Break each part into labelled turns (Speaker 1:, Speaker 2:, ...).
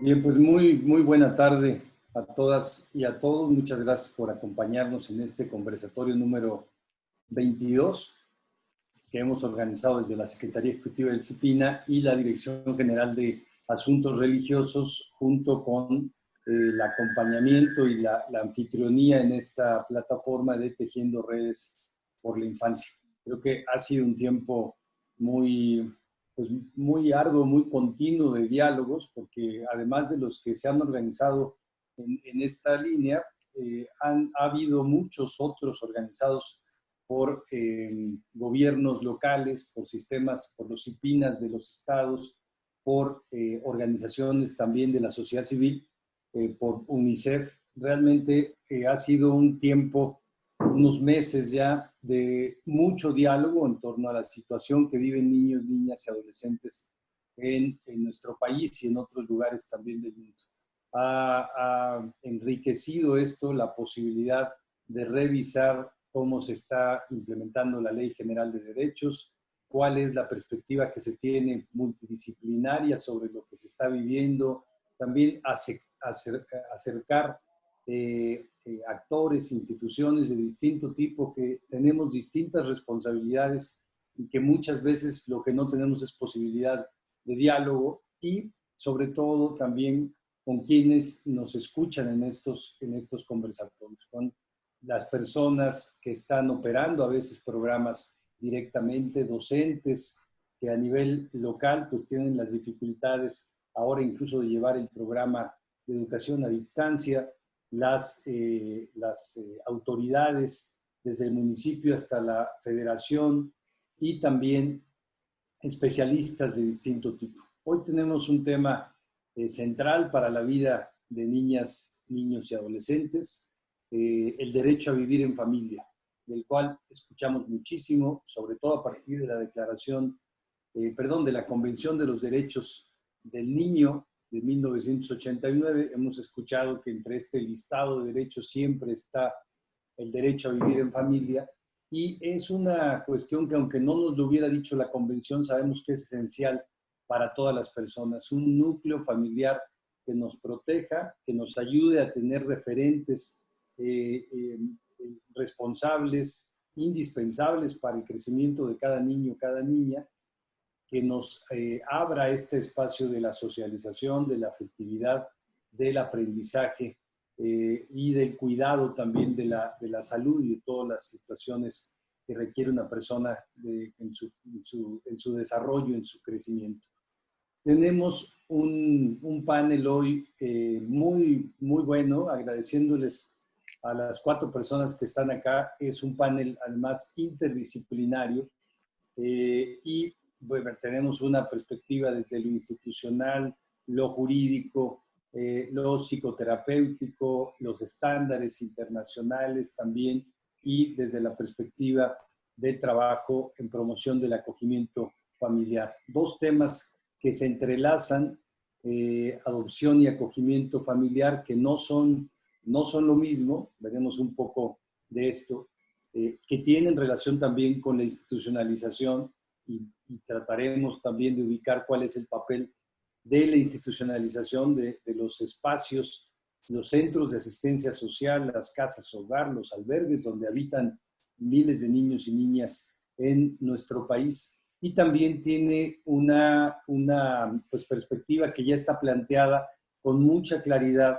Speaker 1: Bien, pues muy, muy buena tarde a todas y a todos. Muchas gracias por acompañarnos en este conversatorio número 22 que hemos organizado desde la Secretaría Ejecutiva del CIPINA y la Dirección General de Asuntos Religiosos junto con eh, el acompañamiento y la, la, anfitrionía en esta plataforma de Tejiendo Redes por la Infancia. Creo que ha sido un tiempo muy, pues, muy arduo, muy continuo de diálogos, porque además de los que se han organizado en, en esta línea, eh, han, ha habido muchos otros organizados por eh, gobiernos locales, por sistemas, por los IPINAS de los estados, por eh, organizaciones también de la sociedad civil, eh, por UNICEF. Realmente eh, ha sido un tiempo, unos meses ya, de mucho diálogo en torno a la situación que viven niños, niñas y adolescentes en, en nuestro país y en otros lugares también del mundo. Ha, ha enriquecido esto la posibilidad de revisar cómo se está implementando la Ley General de Derechos, cuál es la perspectiva que se tiene multidisciplinaria sobre lo que se está viviendo, también acercar eh, eh, actores, instituciones de distinto tipo que tenemos distintas responsabilidades y que muchas veces lo que no tenemos es posibilidad de diálogo y sobre todo también con quienes nos escuchan en estos, en estos conversatorios, con las personas que están operando a veces programas directamente, docentes que a nivel local pues tienen las dificultades ahora incluso de llevar el programa de educación a distancia, las, eh, eh, autoridades desde el municipio hasta la federación y también especialistas de distinto tipo. Hoy tenemos un tema eh, central para la vida de niñas, niños y adolescentes, el derecho a vivir en familia, del cual escuchamos muchísimo, sobre todo a partir de la declaración, perdón, de la Convención de los Derechos del Niño de 1989. Hemos escuchado que entre este listado de derechos siempre está el derecho a vivir en familia y es una cuestión que aunque no nos lo hubiera dicho la Convención, sabemos que es esencial para todas las personas, un núcleo familiar que nos proteja, que nos ayude a tener referentes eh, eh, responsables, indispensables para el crecimiento de cada niño, cada niña, que nos eh, abra este espacio de la socialización, de la afectividad, del aprendizaje y del cuidado también de la, de la, salud y de todas las situaciones que requiere una persona en, su, en, su, desarrollo, en su crecimiento. Tenemos un, un panel hoy muy, muy bueno, agradeciéndoles a las cuatro personas que están acá. Es un panel además interdisciplinario eh, y bueno, tenemos una perspectiva desde lo institucional, lo jurídico, eh, lo psicoterapéutico, los estándares internacionales también y desde la perspectiva del trabajo en promoción del acogimiento familiar. Dos temas que se entrelazan, eh, adopción y acogimiento familiar, que no son no son lo mismo, veremos un poco de esto, eh, que tienen relación también con la institucionalización y, trataremos también de ubicar cuál es el papel de la institucionalización de, de, los espacios, los centros de asistencia social, las casas hogar, los albergues donde habitan miles de niños y niñas en nuestro país. Y también tiene una, una pues, perspectiva que ya está planteada con mucha claridad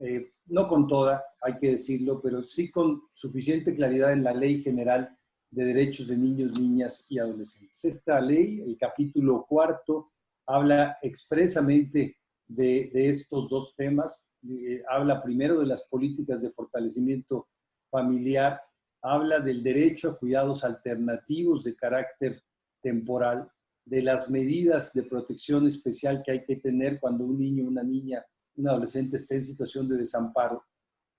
Speaker 1: eh, no con toda, hay que decirlo, pero sí con suficiente claridad en la Ley General de Derechos de Niños, Niñas y Adolescentes. Esta ley, el capítulo cuarto, habla expresamente de, estos dos temas. Eh, habla primero de las políticas de fortalecimiento familiar, habla del derecho a cuidados alternativos de carácter temporal, de las medidas de protección especial que hay que tener cuando un niño una niña un adolescente esté en situación de desamparo.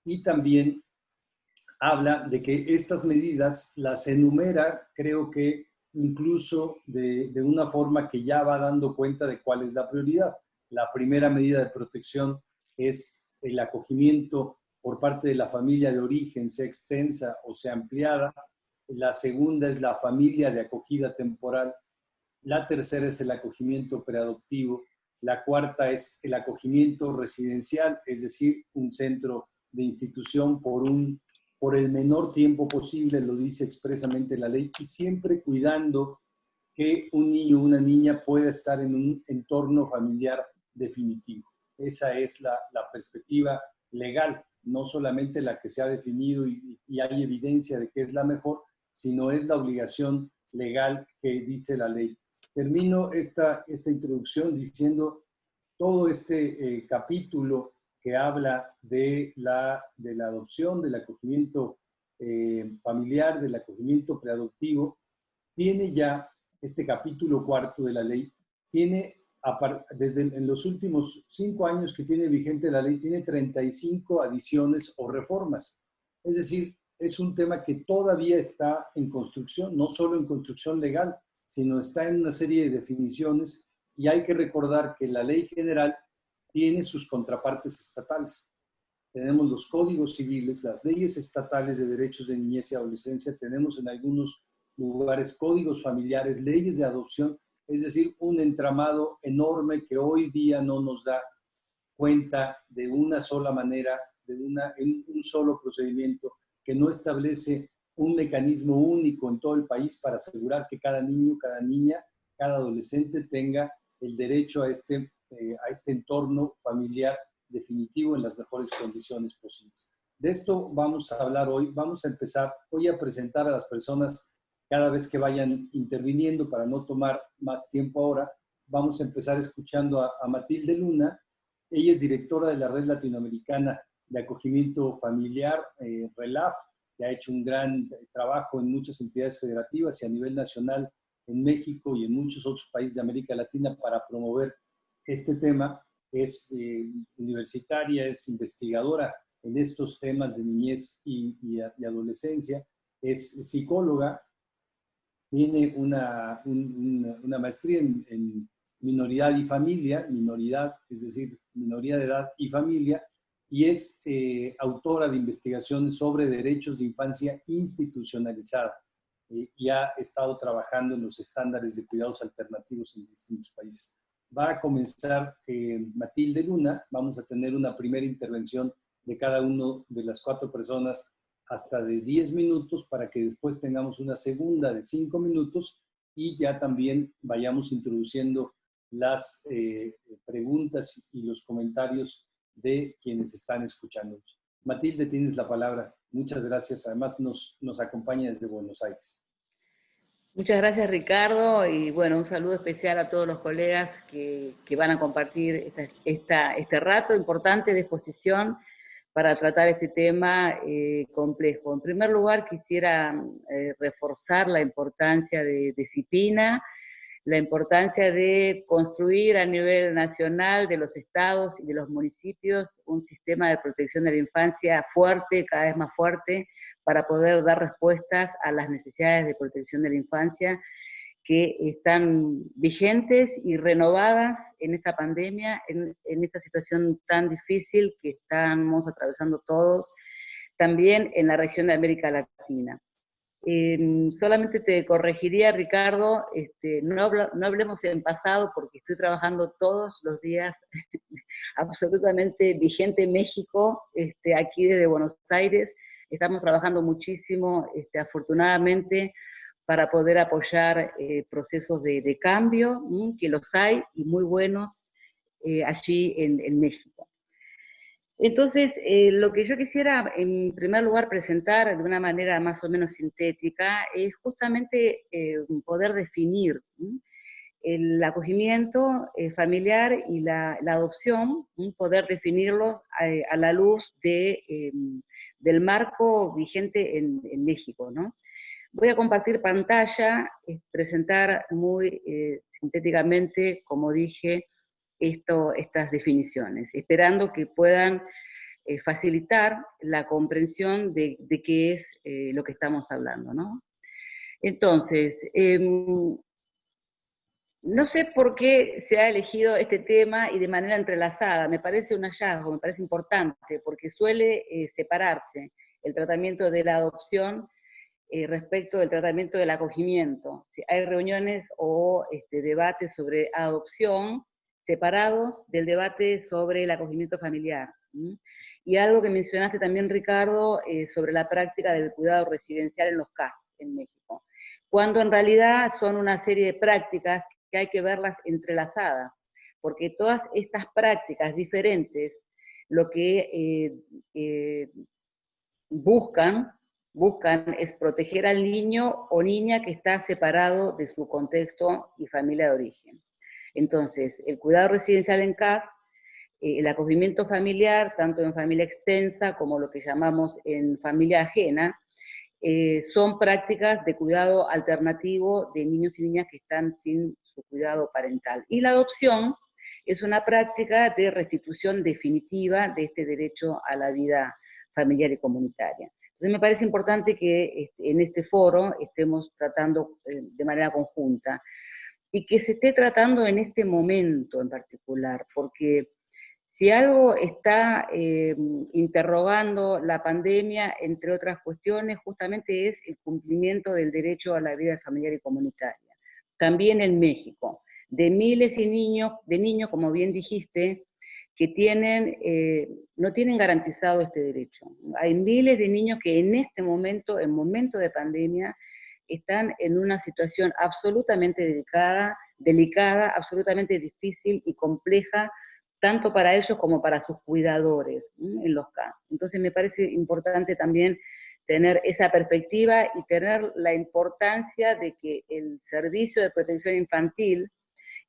Speaker 1: Y también habla de que estas medidas las enumera, creo que incluso de, una forma que ya va dando cuenta de cuál es la prioridad. La primera medida de protección es el acogimiento por parte de la familia de origen, sea extensa o sea ampliada. La segunda es la familia de acogida temporal. La tercera es el acogimiento preadoptivo La cuarta es el acogimiento residencial, es decir, un centro de institución por, un, por el menor tiempo posible, lo dice expresamente la ley, y siempre cuidando que un niño o una niña pueda estar en un entorno familiar definitivo. Esa es la, perspectiva legal, no solamente la que se ha definido y, hay evidencia de que es la mejor, sino es la obligación legal que dice la ley. Termino esta, esta introducción diciendo todo este eh, capítulo que habla de la, de la adopción, del acogimiento eh, familiar, del acogimiento preadoptivo, tiene ya este capítulo cuarto de la ley, tiene desde en los últimos cinco años que tiene vigente la ley, tiene 35 adiciones o reformas. Es decir, es un tema que todavía está en construcción, no solo en construcción legal, sino está en una serie de definiciones y hay que recordar que la ley general tiene sus contrapartes estatales. Tenemos los códigos civiles, las leyes estatales de derechos de niñez y adolescencia, tenemos en algunos lugares códigos familiares, leyes de adopción, es decir, un entramado enorme que hoy día no nos da cuenta de una sola manera, de una, un solo procedimiento que no establece un mecanismo único en todo el país para asegurar que cada niño, cada niña, cada adolescente tenga el derecho a este, eh, a este entorno familiar definitivo en las mejores condiciones posibles. De esto vamos a hablar hoy. Vamos a empezar hoy a presentar a las personas cada vez que vayan interviniendo para no tomar más tiempo ahora. Vamos a empezar escuchando a, Matilde Luna. Ella es directora de la Red Latinoamericana de Acogimiento Familiar, eh, RELAF, que ha hecho un gran trabajo en muchas entidades federativas y a nivel nacional en México y en muchos otros países de América Latina para promover este tema. Es eh, universitaria, es investigadora en estos temas de niñez y, adolescencia, es psicóloga, tiene una, una maestría en, en, minoridad y familia, minoridad, es decir, minoría de edad y familia, y es eh, autora de investigaciones sobre derechos de infancia institucionalizada y ha estado trabajando en los estándares de cuidados alternativos en distintos países. Va a comenzar eh, Matilde Luna, vamos a tener una primera intervención de cada uno de las cuatro personas hasta de 10 minutos para que después tengamos una segunda de 5 minutos y ya también vayamos introduciendo las eh, preguntas y los comentarios de quienes están escuchando. Matilde, tienes la palabra. Muchas gracias. Además, nos, nos acompaña desde Buenos Aires.
Speaker 2: Muchas gracias, Ricardo, y bueno, un saludo especial a todos los colegas que, que van a compartir esta, este rato importante de exposición para tratar este tema eh, complejo. En primer lugar, quisiera eh, reforzar la importancia de, de CIPINA, la importancia de construir a nivel nacional de los estados y de los municipios un sistema de protección de la infancia fuerte, cada vez más fuerte, para poder dar respuestas a las necesidades de protección de la infancia que están vigentes y renovadas en esta pandemia, en, esta situación tan difícil que estamos atravesando todos, también en la región de América Latina. Em, solamente te corregiría, Ricardo, este, no, no, hablemos en pasado porque estoy trabajando todos los días absolutamente vigente en México, este, aquí desde Buenos Aires. Estamos trabajando muchísimo, este, afortunadamente, para poder apoyar eh, procesos de, cambio, que los hay y muy buenos eh, allí en, México. Entonces, eh, lo que yo quisiera en primer lugar presentar de una manera más o menos sintética es justamente poder definir el acogimiento familiar y la, adopción, poder definirlos a, la luz de, del marco vigente en, México. Voy a compartir pantalla, presentar muy sintéticamente, como dije, estas definiciones, esperando que puedan eh, facilitar la comprensión de, qué es eh, lo que estamos hablando. ¿no? Entonces, em, no sé por qué se ha elegido este tema y de manera entrelazada, me parece un hallazgo, me parece importante, porque suele eh, separarse el tratamiento de la adopción respecto del tratamiento del acogimiento. Si hay reuniones o este, debates sobre adopción, separados del debate sobre el acogimiento familiar. Y algo que mencionaste también, Ricardo, eh, sobre la práctica del cuidado residencial en los CAS en México, cuando en realidad son una serie de prácticas que hay que verlas entrelazadas, porque todas estas prácticas diferentes lo que eh, eh, buscan, buscan es proteger al niño o niña que está separado de su contexto y familia de origen. Entonces, el cuidado residencial en CAS, eh, el acogimiento familiar, tanto en familia extensa como lo que llamamos en familia ajena, son prácticas de cuidado alternativo de niños y niñas que están sin cuidado parental. Y la adopción es una práctica de restitución definitiva de este derecho a la vida familiar y comunitaria. Me parece importante que este, en este foro estemos tratando eh, de manera conjunta y que se esté tratando en este momento en particular, porque si algo está eh, interrogando la pandemia, entre otras cuestiones, justamente es el cumplimiento del derecho a la vida familiar y comunitaria. También en México de miles y niños, de niños, como bien dijiste, que tienen, eh, no tienen garantizado este derecho. Hay miles de niños que en este momento, en momento de pandemia, están en una situación absolutamente delicada, delicada, absolutamente difícil y compleja, tanto para ellos como para sus cuidadores en los casos. Entonces me parece importante también tener esa perspectiva y tener la importancia de que el servicio de protección infantil,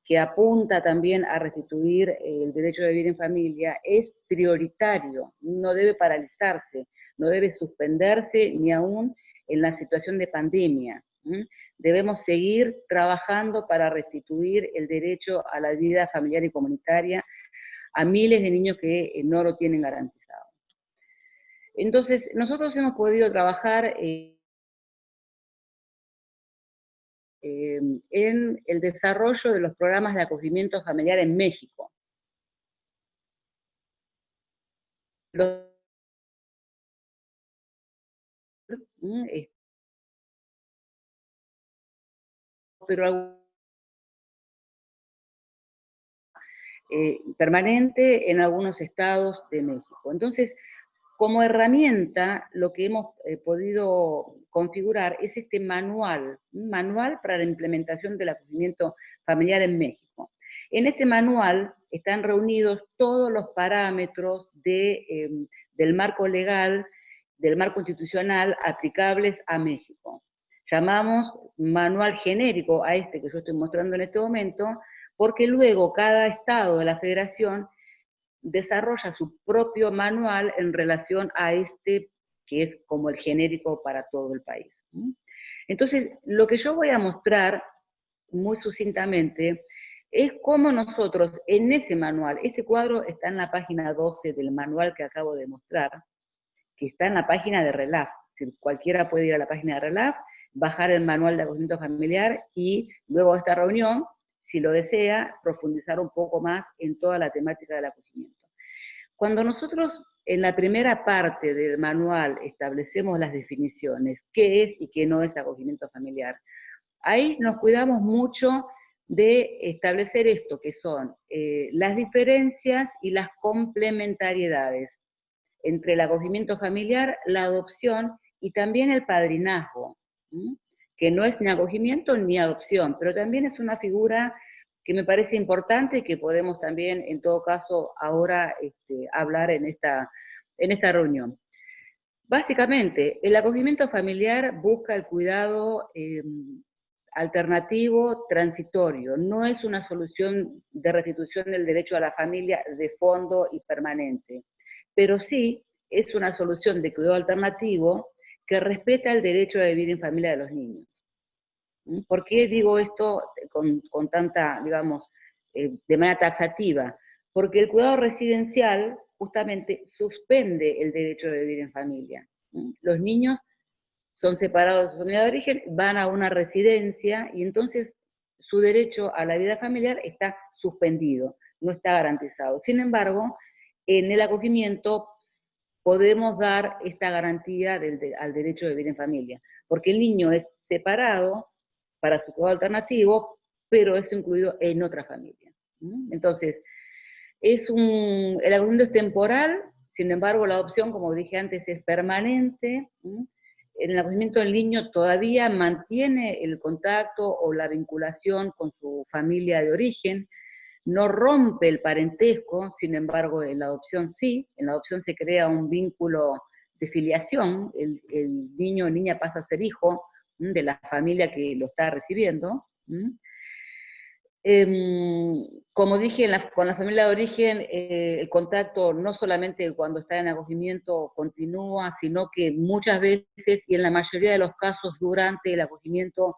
Speaker 2: que apunta también a restituir el derecho de vivir en familia, es prioritario, no debe paralizarse, no debe suspenderse ni aún en la situación de pandemia. Debemos seguir trabajando para restituir el derecho a la vida familiar y comunitaria a miles de niños que eh, no lo tienen garantizado. Entonces, nosotros hemos podido trabajar... Eh, Em, en el desarrollo de los programas de acogimiento familiar en México. Mm, pero eh, permanente en algunos estados de México. Entonces, como herramienta, lo que hemos eh, podido configurar es este manual, un manual para la implementación del acogimiento familiar en México. En este manual están reunidos todos los parámetros em, del marco legal, del marco institucional aplicables a México. Llamamos manual genérico a este que yo estoy mostrando en este momento, porque luego cada estado de la federación desarrolla su propio manual en relación a este que es como el genérico para todo el país. Entonces, lo que yo voy a mostrar muy sucintamente es cómo nosotros en ese manual, este cuadro está en la página 12 del manual que acabo de mostrar, que está en la página de RELAF, cualquiera puede ir a la página de RELAF, bajar el manual de acogimiento familiar y luego de esta reunión si lo desea, profundizar un poco más en toda la temática del acogimiento. Cuando nosotros en la primera parte del manual establecemos las definiciones, qué es y qué no es acogimiento familiar, ahí nos cuidamos mucho de establecer esto, que son eh, las diferencias y las complementariedades entre el acogimiento familiar, la adopción y también el padrinazgo que no es ni acogimiento ni adopción, pero también es una figura que me parece importante y que podemos también, en todo caso, ahora este, hablar en esta, en esta reunión. Básicamente, el acogimiento familiar busca el cuidado em, alternativo transitorio, no es una solución de restitución del derecho a la familia de fondo y permanente, pero sí es una solución de cuidado alternativo que respeta el derecho a vivir en familia de los niños. ¿Por qué digo esto con, tanta, digamos, eh, de manera taxativa? Porque el cuidado residencial justamente suspende el derecho de vivir en familia. Los niños son separados de su familia de origen, van a una residencia y entonces su derecho a la vida familiar está suspendido, no está garantizado. Sin embargo, en el acogimiento podemos dar esta garantía al derecho de vivir en familia, porque el niño es separado para su cuidado alternativo, pero es incluido en otra familia. Entonces, es un, el acogimiento es temporal, sin embargo la adopción, como dije antes, es permanente. El acogimiento del niño todavía mantiene el contacto o la vinculación con su familia de origen, no rompe el parentesco, sin embargo en la adopción sí, en la adopción se crea un vínculo de filiación, el, niño o niña pasa a ser hijo de la familia que lo está recibiendo. Em, como dije, con la familia de origen, eh, el contacto no solamente cuando está en acogimiento continúa, sino que muchas veces, y en la mayoría de los casos durante el acogimiento,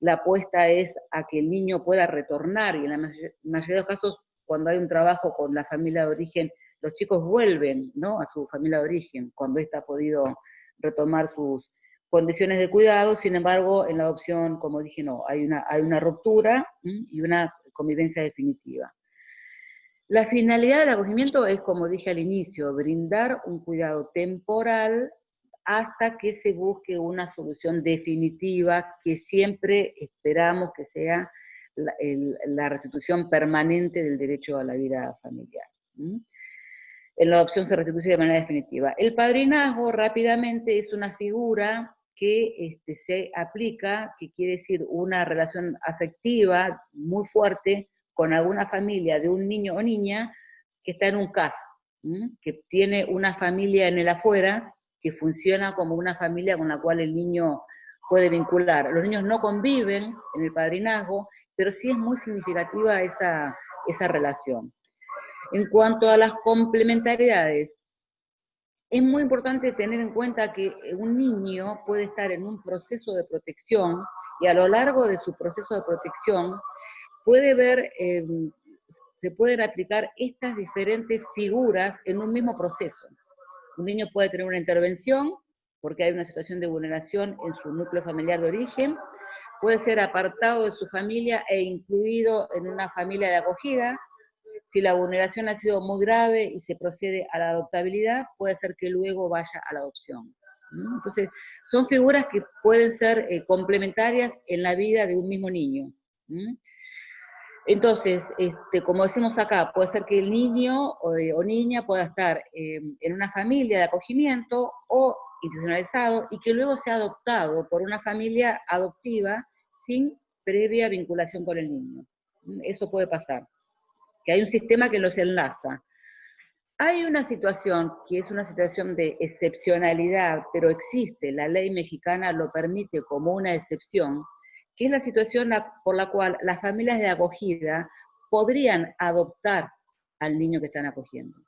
Speaker 2: la apuesta es a que el niño pueda retornar, y en la mayoría de los casos, cuando hay un trabajo con la familia de origen, los chicos vuelven ¿no? a su familia de origen, cuando ésta ha podido retomar sus condiciones de cuidado, sin embargo, en la adopción, como dije, no, hay una, hay una ruptura y una convivencia definitiva. La finalidad del acogimiento es, como dije al inicio, brindar un cuidado temporal hasta que se busque una solución definitiva que siempre esperamos que sea la, restitución permanente del derecho a la vida familiar en la adopción se restituye de manera definitiva. El padrinazgo rápidamente es una figura que este, se aplica, que quiere decir una relación afectiva muy fuerte con alguna familia de un niño o niña que está en un caso, que tiene una familia en el afuera, que funciona como una familia con la cual el niño puede vincular. Los niños no conviven en el padrinazgo, pero sí es muy significativa esa, esa relación. En cuanto a las complementariedades, es muy importante tener en cuenta que un niño puede estar en un proceso de protección y a lo largo de su proceso de protección puede ver, em, se pueden aplicar estas diferentes figuras en un mismo proceso. Un niño puede tener una intervención porque hay una situación de vulneración en su núcleo familiar de origen, puede ser apartado de su familia e incluido en una familia de acogida, si la vulneración ha sido muy grave y se procede a la adoptabilidad, puede ser que luego vaya a la adopción. Entonces, son figuras que pueden ser eh, complementarias en la vida de un mismo niño. Entonces, este, como decimos acá, puede ser que el niño o, o niña pueda estar eh, en una familia de acogimiento o institucionalizado y que luego sea adoptado por una familia adoptiva sin previa vinculación con el niño. Eso puede pasar que hay un sistema que los enlaza. Hay una situación que es una situación de excepcionalidad, pero existe, la ley mexicana lo permite como una excepción, que es la situación por la cual las familias de acogida podrían adoptar al niño que están acogiendo.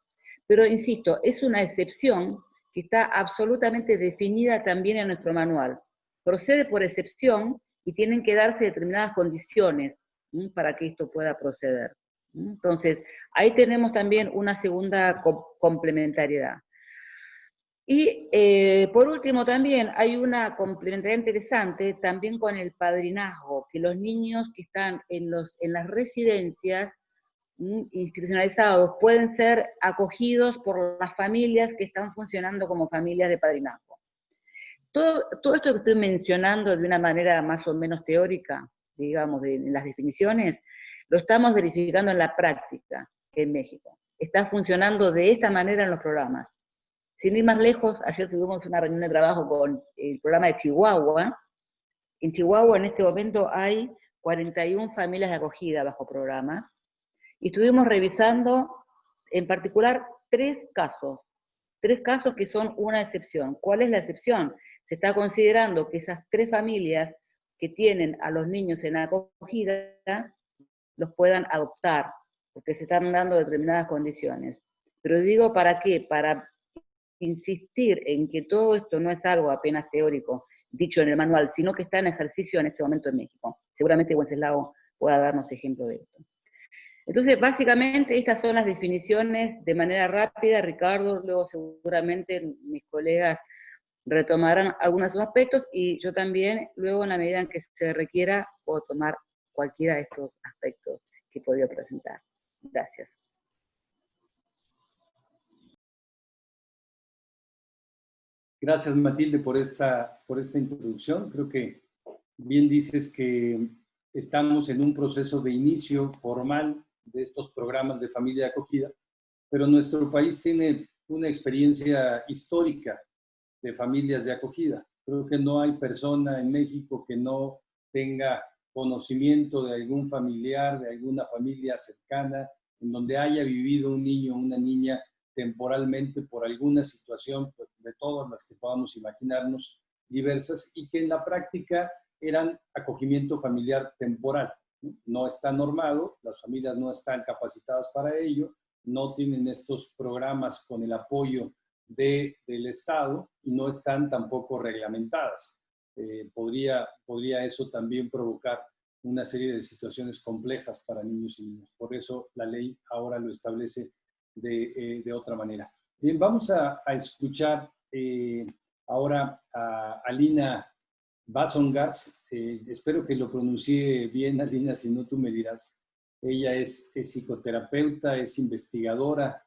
Speaker 2: Pero insisto, es una excepción que está absolutamente definida también en nuestro manual. Procede por excepción y tienen que darse determinadas condiciones para que esto pueda proceder. Entonces, ahí tenemos también una segunda complementariedad. Y eh, por último también hay una complementariedad interesante también con el padrinazgo, que los niños que están en, los, en las residencias institucionalizados pueden ser acogidos por las familias que están funcionando como familias de padrinazgo. Todo, todo esto que estoy mencionando de una manera más o menos teórica, digamos, de, las definiciones, lo estamos verificando en la práctica en México. Está funcionando de esta manera en los programas. Sin ir más lejos, ayer tuvimos una reunión de trabajo con el programa de Chihuahua. En Chihuahua en este momento hay 41 familias de acogida bajo programa. Y estuvimos revisando en particular tres casos. Tres casos que son una excepción. ¿Cuál es la excepción? Se está considerando que esas tres familias que tienen a los niños en acogida los puedan adoptar, porque se están dando determinadas condiciones. Pero digo, ¿para qué? Para insistir en que todo esto no es algo apenas teórico, dicho en el manual, sino que está en ejercicio en este momento en México. Seguramente Wenceslao pueda darnos ejemplo de esto. Entonces, básicamente, estas son las definiciones de manera rápida. Ricardo, luego seguramente mis colegas retomarán algunos de sus aspectos y yo también, luego en la medida en que se requiera, puedo tomar cualquiera de estos aspectos que he podido presentar. Gracias.
Speaker 1: Gracias Matilde por esta, por esta introducción. Creo que bien dices que estamos en un proceso de inicio formal de estos programas de familia de acogida, pero nuestro país tiene una experiencia histórica de familias de acogida. Creo que no hay persona en México que no tenga conocimiento de algún familiar, de alguna familia cercana, en donde haya vivido un niño o una niña temporalmente por alguna situación pues, de todas las que podamos imaginarnos diversas y que en la práctica eran acogimiento familiar temporal. No está normado, las familias no están capacitadas para ello, no tienen estos programas con el apoyo de, del Estado y no están tampoco reglamentadas. Eh, podría, podría eso también provocar una serie de situaciones complejas para niños y niñas. Por eso la ley ahora lo establece de, eh, de otra manera. Bien, vamos a, a escuchar eh, ahora a Alina Basongars. espero que lo pronuncie bien, Alina, si no tú me dirás. Ella es, psicoterapeuta, es investigadora,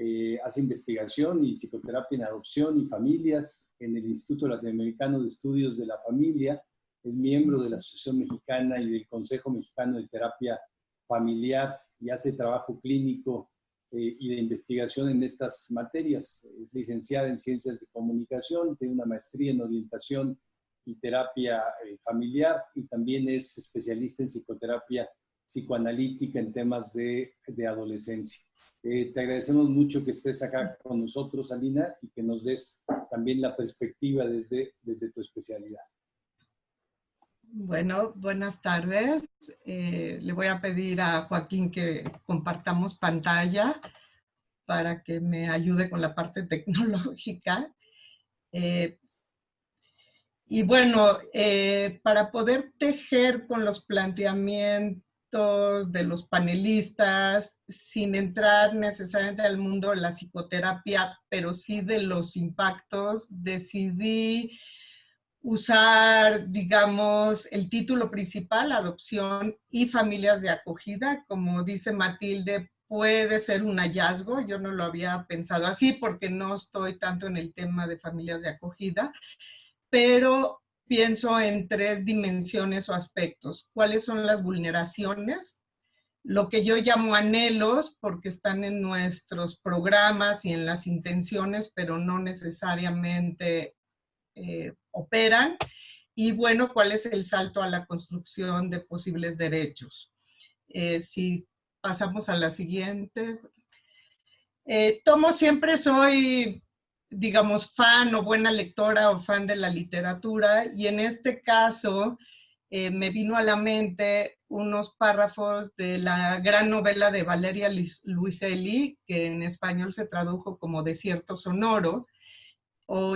Speaker 1: eh, hace investigación y psicoterapia en adopción y familias en el Instituto Latinoamericano de Estudios de la Familia. Es miembro de la Asociación Mexicana y del Consejo Mexicano de Terapia Familiar y hace trabajo clínico eh, y de investigación en estas materias. Es licenciada en Ciencias de Comunicación, tiene una maestría en Orientación y Terapia eh, Familiar y también es especialista en psicoterapia psicoanalítica en temas de, de adolescencia. Eh, te agradecemos mucho que estés acá con nosotros, Alina, y que nos des también la perspectiva desde, desde tu especialidad.
Speaker 3: Bueno, buenas tardes. Eh, le voy a pedir a Joaquín que compartamos pantalla para que me ayude con la parte tecnológica. Eh, y bueno, para poder tejer con los planteamientos de los panelistas, sin entrar necesariamente al mundo de la psicoterapia, pero sí de los impactos, decidí usar, digamos, el título principal, adopción y familias de acogida. Como dice Matilde, puede ser un hallazgo. Yo no lo había pensado así porque no estoy tanto en el tema de familias de acogida, pero pienso en tres dimensiones o aspectos. ¿Cuáles son las vulneraciones? Lo que yo llamo anhelos, porque están en nuestros programas y en las intenciones, pero no necesariamente eh, operan. Y bueno, ¿cuál es el salto a la construcción de posibles derechos? Eh, si pasamos a la siguiente. Eh, tomo siempre soy digamos, fan o buena lectora o fan de la literatura y en este caso eh, me vino a la mente unos párrafos de la gran novela de Valeria Luiselli, que en español se tradujo como Desierto Sonoro,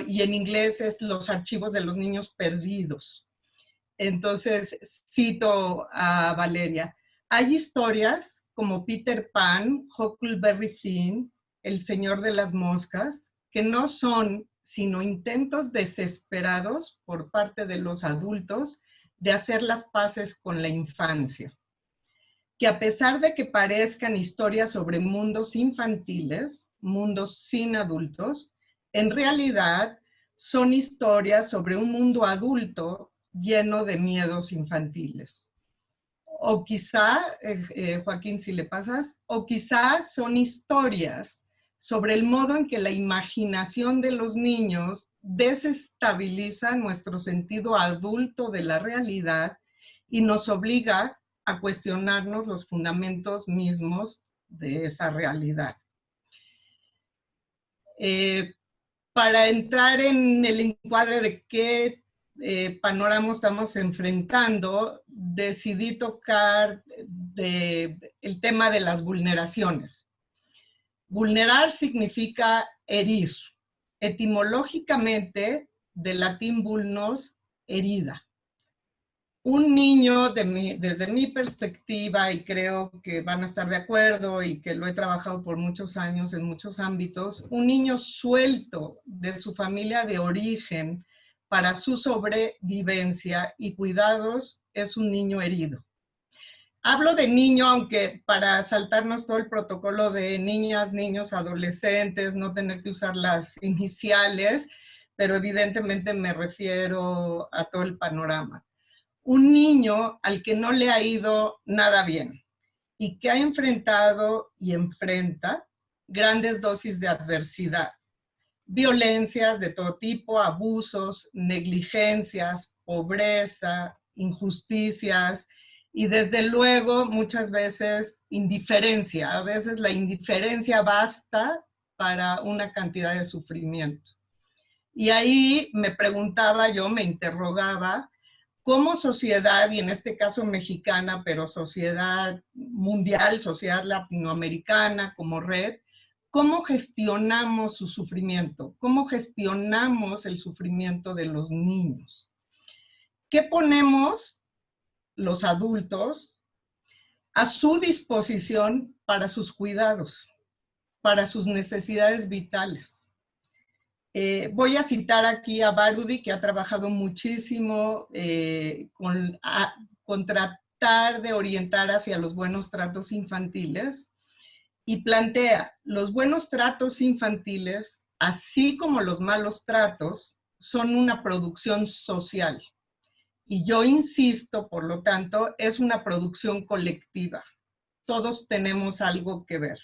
Speaker 3: y en inglés es Los archivos de los niños perdidos. Entonces, cito a Valeria. Hay historias como Peter Pan, Huckleberry Finn, El Señor de las Moscas, que no son sino intentos desesperados por parte de los adultos de hacer las paces con la infancia. Que a pesar de que parezcan historias sobre mundos infantiles, mundos sin adultos, en realidad son historias sobre un mundo adulto lleno de miedos infantiles. O quizá, eh, eh, Joaquín, si le pasas, o quizá son historias sobre el modo en que la imaginación de los niños desestabiliza nuestro sentido adulto de la realidad y nos obliga a cuestionarnos los fundamentos mismos de esa realidad. Eh, para entrar en el encuadre de qué eh, panorama estamos enfrentando, decidí tocar el tema de las vulneraciones. Vulnerar significa herir. Etimológicamente, del latín vulnos, herida. Un niño, desde mi perspectiva, y creo que van a estar de acuerdo y que lo he trabajado por muchos años en muchos ámbitos, un niño suelto de su familia de origen para su sobrevivencia y cuidados es un niño herido. Hablo de niño, aunque para saltarnos todo el protocolo de niñas, niños, adolescentes, no tener que usar las iniciales, pero evidentemente me refiero a todo el panorama. Un niño al que no le ha ido nada bien y que ha enfrentado y enfrenta grandes dosis de adversidad. Violencias de todo tipo, abusos, negligencias, pobreza, injusticias y desde luego muchas veces indiferencia. A veces la indiferencia basta para una cantidad de sufrimiento. Y ahí me preguntaba yo, me interrogaba, como sociedad, y en este caso mexicana, pero sociedad mundial, sociedad latinoamericana como red, ¿cómo gestionamos su sufrimiento? ¿Cómo gestionamos el sufrimiento de los niños? ¿Qué ponemos los adultos a su disposición para sus cuidados, para sus necesidades vitales? Eh, voy a citar aquí a Barudi, que ha trabajado muchísimo eh, con, con tratar de orientar hacia los buenos tratos infantiles y plantea, los buenos tratos infantiles, así como los malos tratos, son una producción social. Y yo insisto, por lo tanto, es una producción colectiva. Todos tenemos algo que ver.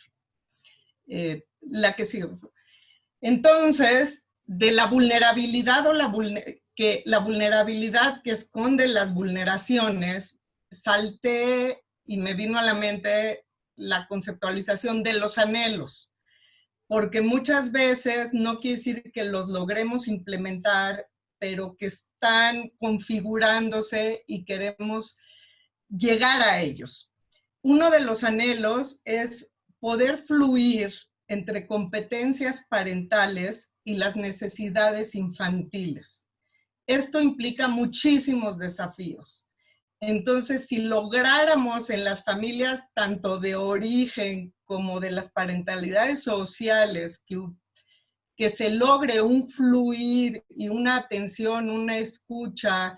Speaker 3: Eh, la que sigue. Entonces, de la vulnerabilidad o la, que, la vulnerabilidad que esconde las vulneraciones, salté y me vino a la mente la conceptualización de los anhelos, porque muchas veces no quiere decir que los logremos implementar, pero que están configurándose y queremos llegar a ellos. Uno de los anhelos es poder fluir entre competencias parentales y las necesidades infantiles. Esto implica muchísimos desafíos. Entonces, si lográramos en las familias, tanto de origen como de las parentalidades sociales, que, que se logre un fluir y una atención, una escucha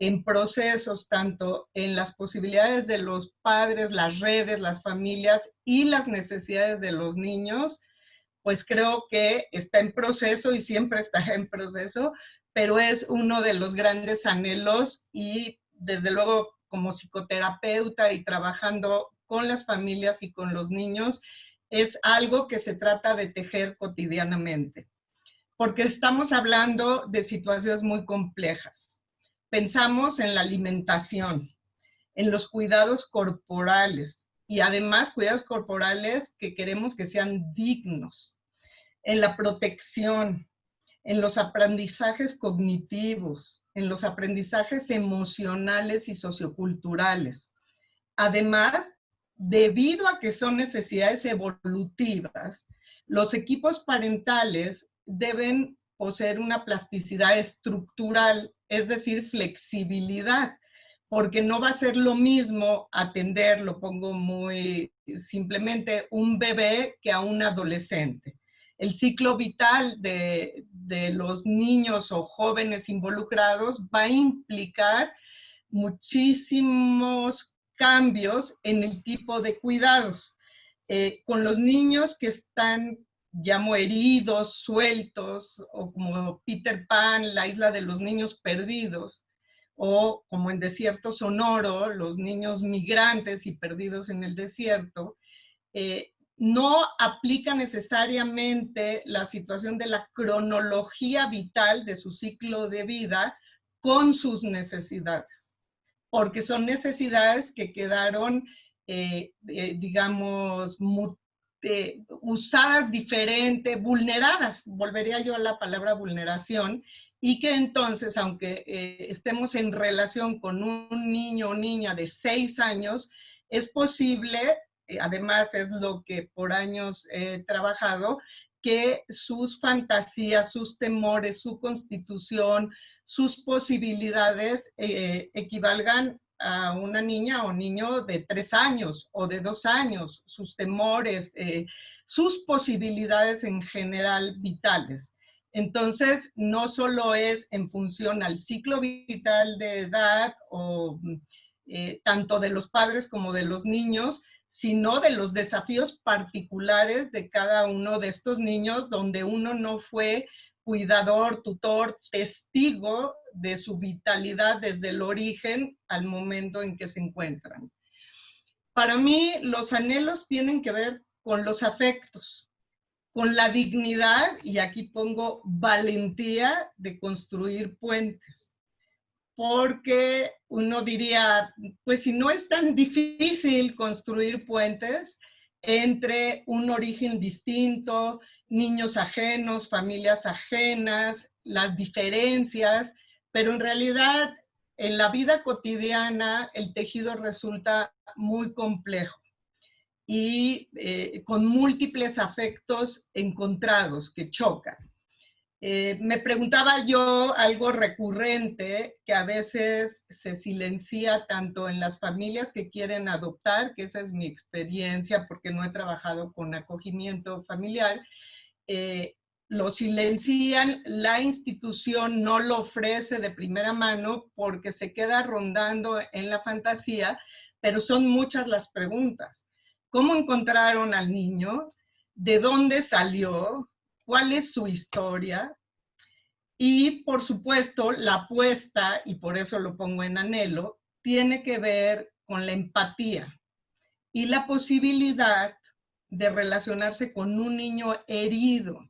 Speaker 3: en procesos, tanto en las posibilidades de los padres, las redes, las familias y las necesidades de los niños, pues creo que está en proceso y siempre está en proceso, pero es uno de los grandes anhelos y desde luego como psicoterapeuta y trabajando con las familias y con los niños, es algo que se trata de tejer cotidianamente. Porque estamos hablando de situaciones muy complejas pensamos en la alimentación, en los cuidados corporales y además cuidados corporales que queremos que sean dignos, en la protección, en los aprendizajes cognitivos, en los aprendizajes emocionales y socioculturales. Además, debido a que son necesidades evolutivas, los equipos parentales deben poseer una plasticidad estructural es decir, flexibilidad, porque no va a ser lo mismo atender, lo pongo muy simplemente, un bebé que a un adolescente. El ciclo vital de, los niños o jóvenes involucrados va a implicar muchísimos cambios en el tipo de cuidados. Eh, con los niños que están llamo heridos, sueltos, o como Peter Pan, la isla de los niños perdidos, o como en Desierto Sonoro, los niños migrantes y perdidos en el desierto, eh, no aplica necesariamente la situación de la cronología vital de su ciclo de vida con sus necesidades, porque son necesidades que quedaron, eh, eh, digamos, eh, usadas diferente, vulneradas, volvería yo a la palabra vulneración, y que entonces, aunque estemos en relación con un niño o niña de seis años, es posible, además es lo que por años he trabajado, que sus fantasías, sus temores, su constitución, sus posibilidades equivalgan a una niña o niño de tres años o de dos años, sus temores, eh, sus posibilidades en general vitales. Entonces, no solo es en función al ciclo vital de edad o eh, tanto de los padres como de los niños, sino de los desafíos particulares de cada uno de estos niños donde uno no fue cuidador, tutor, testigo de su vitalidad desde el origen al momento en que se encuentran. para mí los anhelos tienen que ver con los afectos, con la dignidad, y aquí pongo valentía de construir puentes. Porque uno diría, pues si no es tan difícil construir puentes entre un origen distinto, niños ajenos, familias ajenas, las diferencias, pero en realidad en la vida cotidiana el tejido resulta muy complejo y eh, con múltiples afectos encontrados que chocan. Eh, me preguntaba yo algo recurrente que a veces se silencia tanto en las familias que quieren adoptar, que esa es mi experiencia porque no he trabajado con acogimiento familiar, eh, lo silencian, la institución no lo ofrece de primera mano porque se queda rondando en la fantasía, pero son muchas las preguntas. ¿Cómo encontraron al niño? ¿De dónde salió? ¿Cuál es su historia? Y por supuesto, la apuesta, y por eso lo pongo en anhelo, tiene que ver con la empatía y la posibilidad de relacionarse con un niño herido,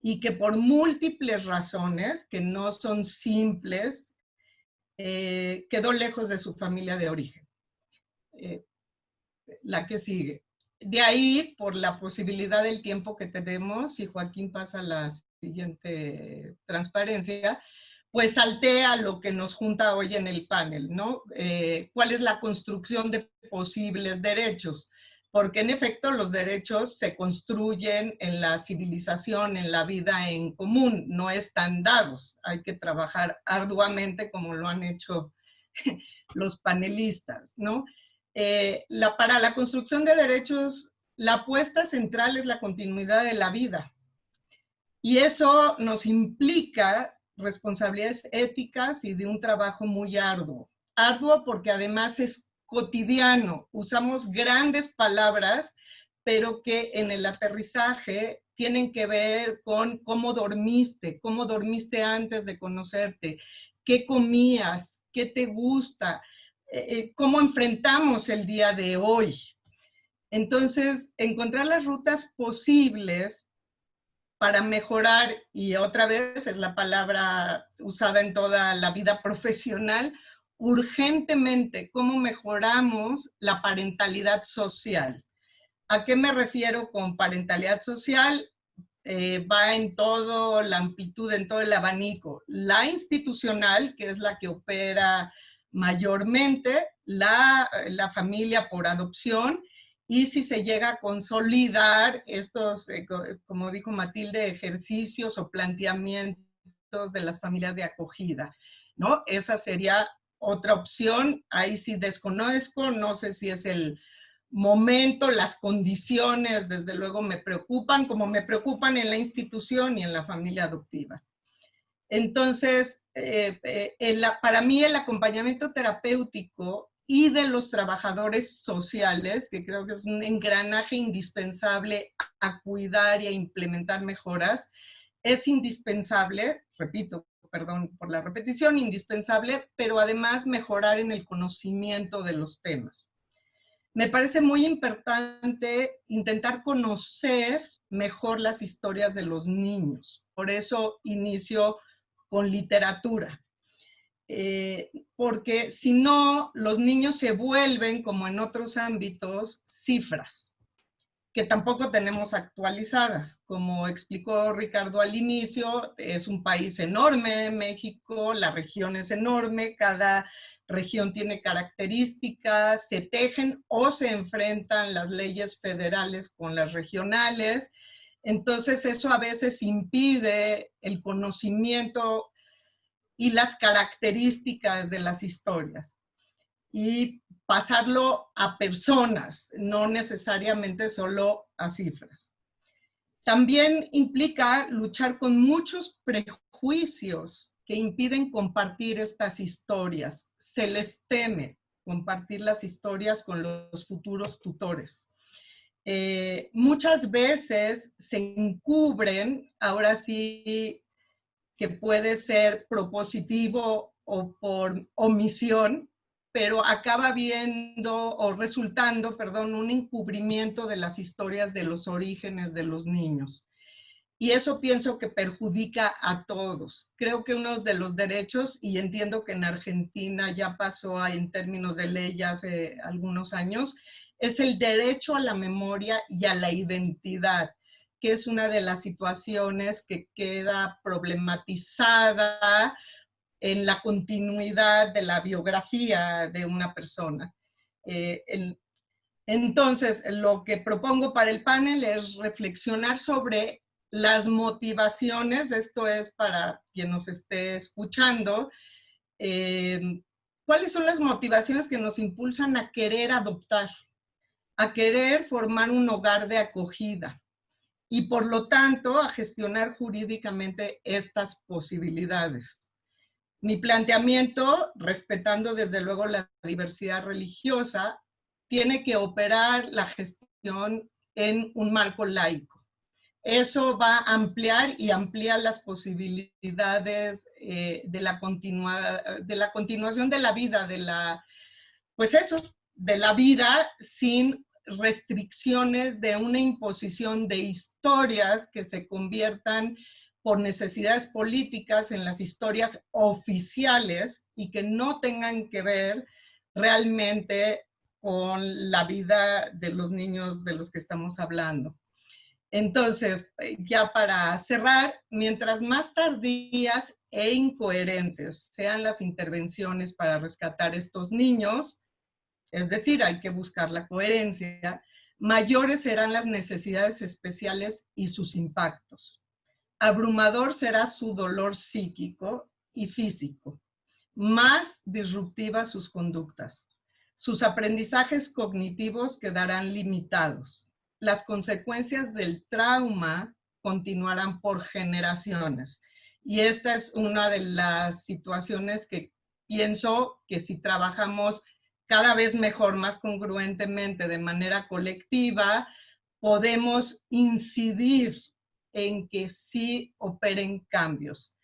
Speaker 3: y que por múltiples razones, que no son simples, eh, quedó lejos de su familia de origen. Eh, la que sigue. De ahí, por la posibilidad del tiempo que tenemos, y Joaquín pasa la siguiente transparencia, pues saltea lo que nos junta hoy en el panel, ¿no? Eh, ¿Cuál es la construcción de posibles derechos? porque en efecto los derechos se construyen en la civilización, en la vida en común, no están dados. Hay que trabajar arduamente como lo han hecho los panelistas, ¿no? Eh, para la construcción de derechos, la apuesta central es la continuidad de la vida. Y eso nos implica responsabilidades éticas y de un trabajo muy arduo. Arduo porque además es cotidiano. Usamos grandes palabras, pero que en el aterrizaje tienen que ver con cómo dormiste, cómo dormiste antes de conocerte, qué comías, qué te gusta, eh, eh, cómo enfrentamos el día de hoy. Entonces, encontrar las rutas posibles para mejorar, y otra vez es la palabra usada en toda la vida profesional, urgentemente cómo mejoramos la parentalidad social. ¿A qué me refiero con parentalidad social? Eh, va en todo la amplitud, en todo el abanico. La institucional, que es la que opera mayormente, la, la familia por adopción, y si se llega a consolidar estos, eh, como dijo Matilde, ejercicios o planteamientos de las familias de acogida, ¿no? Esa sería otra opción, ahí sí desconozco, no sé si es el momento, las condiciones, desde luego me preocupan, como me preocupan en la institución y en la familia adoptiva. Entonces, eh, eh, para mí el acompañamiento terapéutico y de los trabajadores sociales, que creo que es un engranaje indispensable a cuidar y a implementar mejoras, es indispensable, repito, perdón por la repetición, indispensable, pero además mejorar en el conocimiento de los temas. Me parece muy importante intentar conocer mejor las historias de los niños. Por eso inicio con literatura. Eh, porque si no, los niños se vuelven, como en otros ámbitos, cifras que tampoco tenemos actualizadas. Como explicó Ricardo al inicio, es un país enorme, México, la región es enorme, cada región tiene características, se tejen o se enfrentan las leyes federales con las regionales. Entonces eso a veces impide el conocimiento y las características de las historias. Y pasarlo a personas, no necesariamente solo a cifras. También implica luchar con muchos prejuicios que impiden compartir estas historias. Se les teme compartir las historias con los futuros tutores. Eh, muchas veces se encubren, ahora sí que puede ser propositivo o por omisión, pero acaba viendo o resultando, perdón, un encubrimiento de las historias de los orígenes de los niños. Y eso pienso que perjudica a todos. Creo que uno de los derechos, y entiendo que en Argentina ya pasó en términos de ley ya hace algunos años, es el derecho a la memoria y a la identidad, que es una de las situaciones que queda problematizada en la continuidad de la biografía de una persona. Eh, entonces, lo que propongo para el panel es reflexionar sobre las motivaciones, esto es para quien nos esté escuchando, eh, ¿cuáles son las motivaciones que nos impulsan a querer adoptar, a querer formar un hogar de acogida y por lo tanto a gestionar jurídicamente estas posibilidades? Mi planteamiento, respetando desde luego la diversidad religiosa, tiene que operar la gestión en un marco laico eso va a ampliar y amplía las posibilidades eh, de, la de la continuación de la vida, de la, pues eso, de la vida sin restricciones de una imposición de historias que se conviertan por necesidades políticas en las historias oficiales y que no tengan que ver realmente con la vida de los niños de los que estamos hablando. Entonces, eh, ya para cerrar, mientras más tardías e incoherentes sean las intervenciones para rescatar estos niños, es decir, hay que buscar la coherencia, mayores serán las necesidades especiales y sus impactos. Abrumador será su dolor psíquico y físico. Más disruptivas sus conductas. Sus aprendizajes cognitivos quedarán limitados las consecuencias del trauma continuarán por generaciones. Y esta es una de las situaciones que pienso que si trabajamos cada vez mejor, más congruentemente, de manera colectiva, podemos incidir en que sí operen cambios.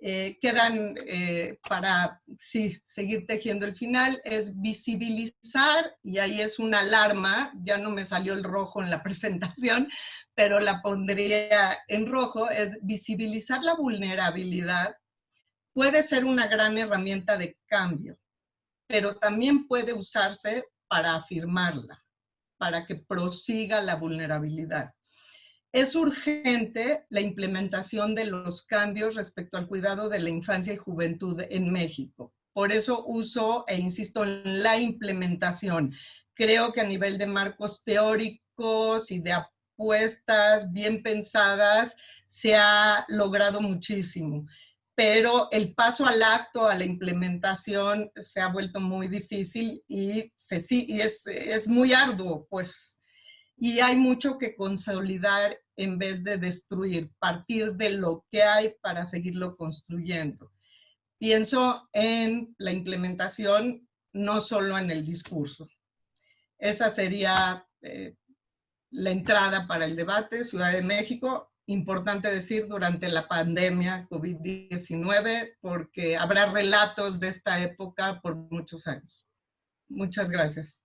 Speaker 3: Eh, quedan eh, para seguir tejiendo el final, es visibilizar, y ahí es una alarma, ya no me salió el rojo en la presentación, pero la pondría en rojo, es visibilizar la vulnerabilidad puede ser una gran herramienta de cambio, pero también puede usarse para afirmarla, para que prosiga la vulnerabilidad. Es urgente la implementación de los cambios respecto al cuidado de la infancia y juventud en México. Por eso uso e insisto en la implementación. Creo que a nivel de marcos teóricos y de apuestas bien pensadas se ha logrado muchísimo pero el paso al acto, a la implementación, se ha vuelto muy difícil y, se, y es, es, muy arduo, pues. Y hay mucho que consolidar en vez de destruir, partir de lo que hay para seguirlo construyendo. Pienso en la implementación, no solo en el discurso. Esa sería eh, la entrada para el debate. Ciudad de México, importante decir durante la pandemia COVID-19, porque habrá relatos de esta época por muchos años. Muchas gracias.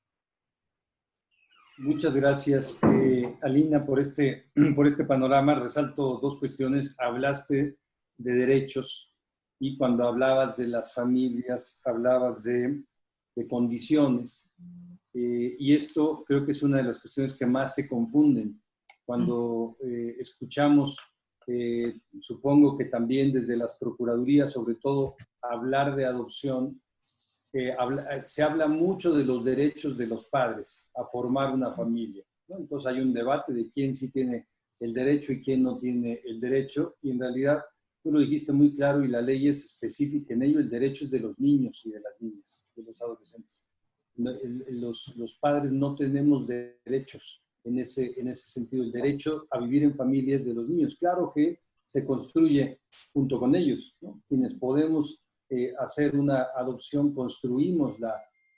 Speaker 1: Muchas gracias, eh, Alina, por este, por este panorama. Resalto dos cuestiones. Hablaste de derechos y cuando hablabas de las familias, hablabas de, de condiciones. Eh, y esto creo que es una de las cuestiones que más se confunden. Cuando eh, escuchamos, supongo que también desde las procuradurías, sobre todo, hablar de adopción, eh, se habla mucho de los derechos de los padres a formar una familia. Entonces hay un debate de quién sí tiene el derecho y quién no tiene el derecho. Y en realidad, tú lo dijiste muy claro y la ley es específica en ello, el derecho es de los niños y de las niñas, de los adolescentes. Los, los padres no tenemos derechos en ese, en ese sentido. El derecho a vivir en familias de los niños. Claro que se construye junto con ellos, quienes podemos eh, hacer una adopción, construimos la,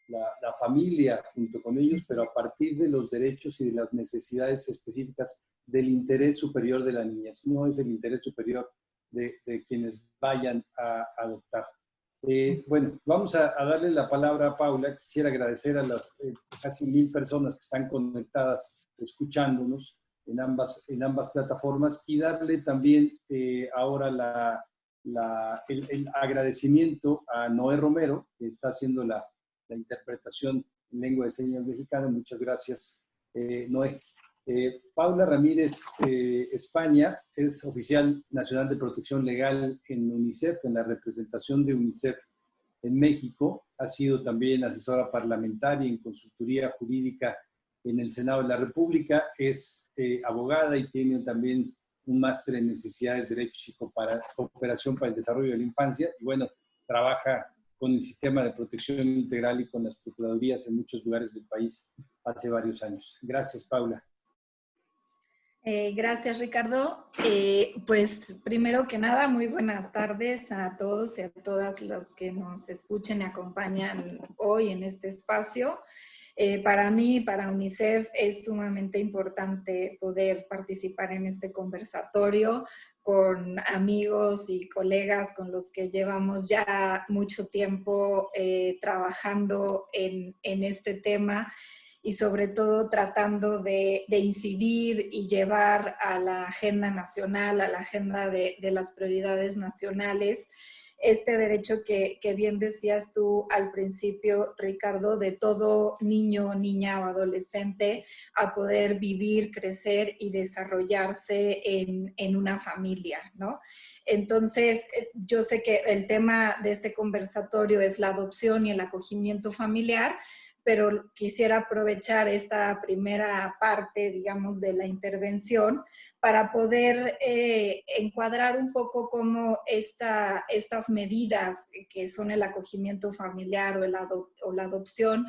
Speaker 1: la, familia junto con ellos, pero a partir de los derechos y de las necesidades específicas del interés superior de la niña. No es el interés superior de, de quienes vayan a adoptar. Eh, bueno, vamos a, darle la palabra a Paula. Quisiera agradecer a las eh, casi mil personas que están conectadas, escuchándonos en ambas, en ambas plataformas y darle también eh, ahora la, el, agradecimiento a Noé Romero, que está haciendo la, la interpretación en lengua de señas mexicana. Muchas gracias, Noé. Eh, Paula Ramírez eh, España es oficial nacional de protección legal en UNICEF, en la representación de UNICEF en México. Ha sido también asesora parlamentaria en consultoría jurídica en el Senado de la República. Es eh, abogada y tiene también un máster en necesidades, derechos y cooperación para el desarrollo de la infancia. Y bueno, trabaja con el sistema de protección integral y con las procuradurías en muchos lugares del país hace varios años. Gracias, Paula.
Speaker 4: Eh, gracias, Ricardo. Eh, pues primero que nada, muy buenas tardes a todos y a todas los que nos escuchen y acompañan hoy en este espacio. Eh, para mí, para UNICEF, es sumamente importante poder participar en este conversatorio con amigos y colegas con los que llevamos ya mucho tiempo trabajando en, en este tema y sobre todo tratando de, incidir y llevar a la agenda nacional, a la agenda de, las prioridades nacionales, este derecho que, bien decías tú al principio, Ricardo, de todo niño, niña o adolescente a poder vivir, crecer y desarrollarse en, en una familia, ¿no? Entonces, eh, yo sé que el tema de este conversatorio es la adopción y el acogimiento familiar, pero quisiera aprovechar esta primera parte, digamos, de la intervención para poder eh, encuadrar un poco cómo esta, estas medidas que son el acogimiento familiar o la adopción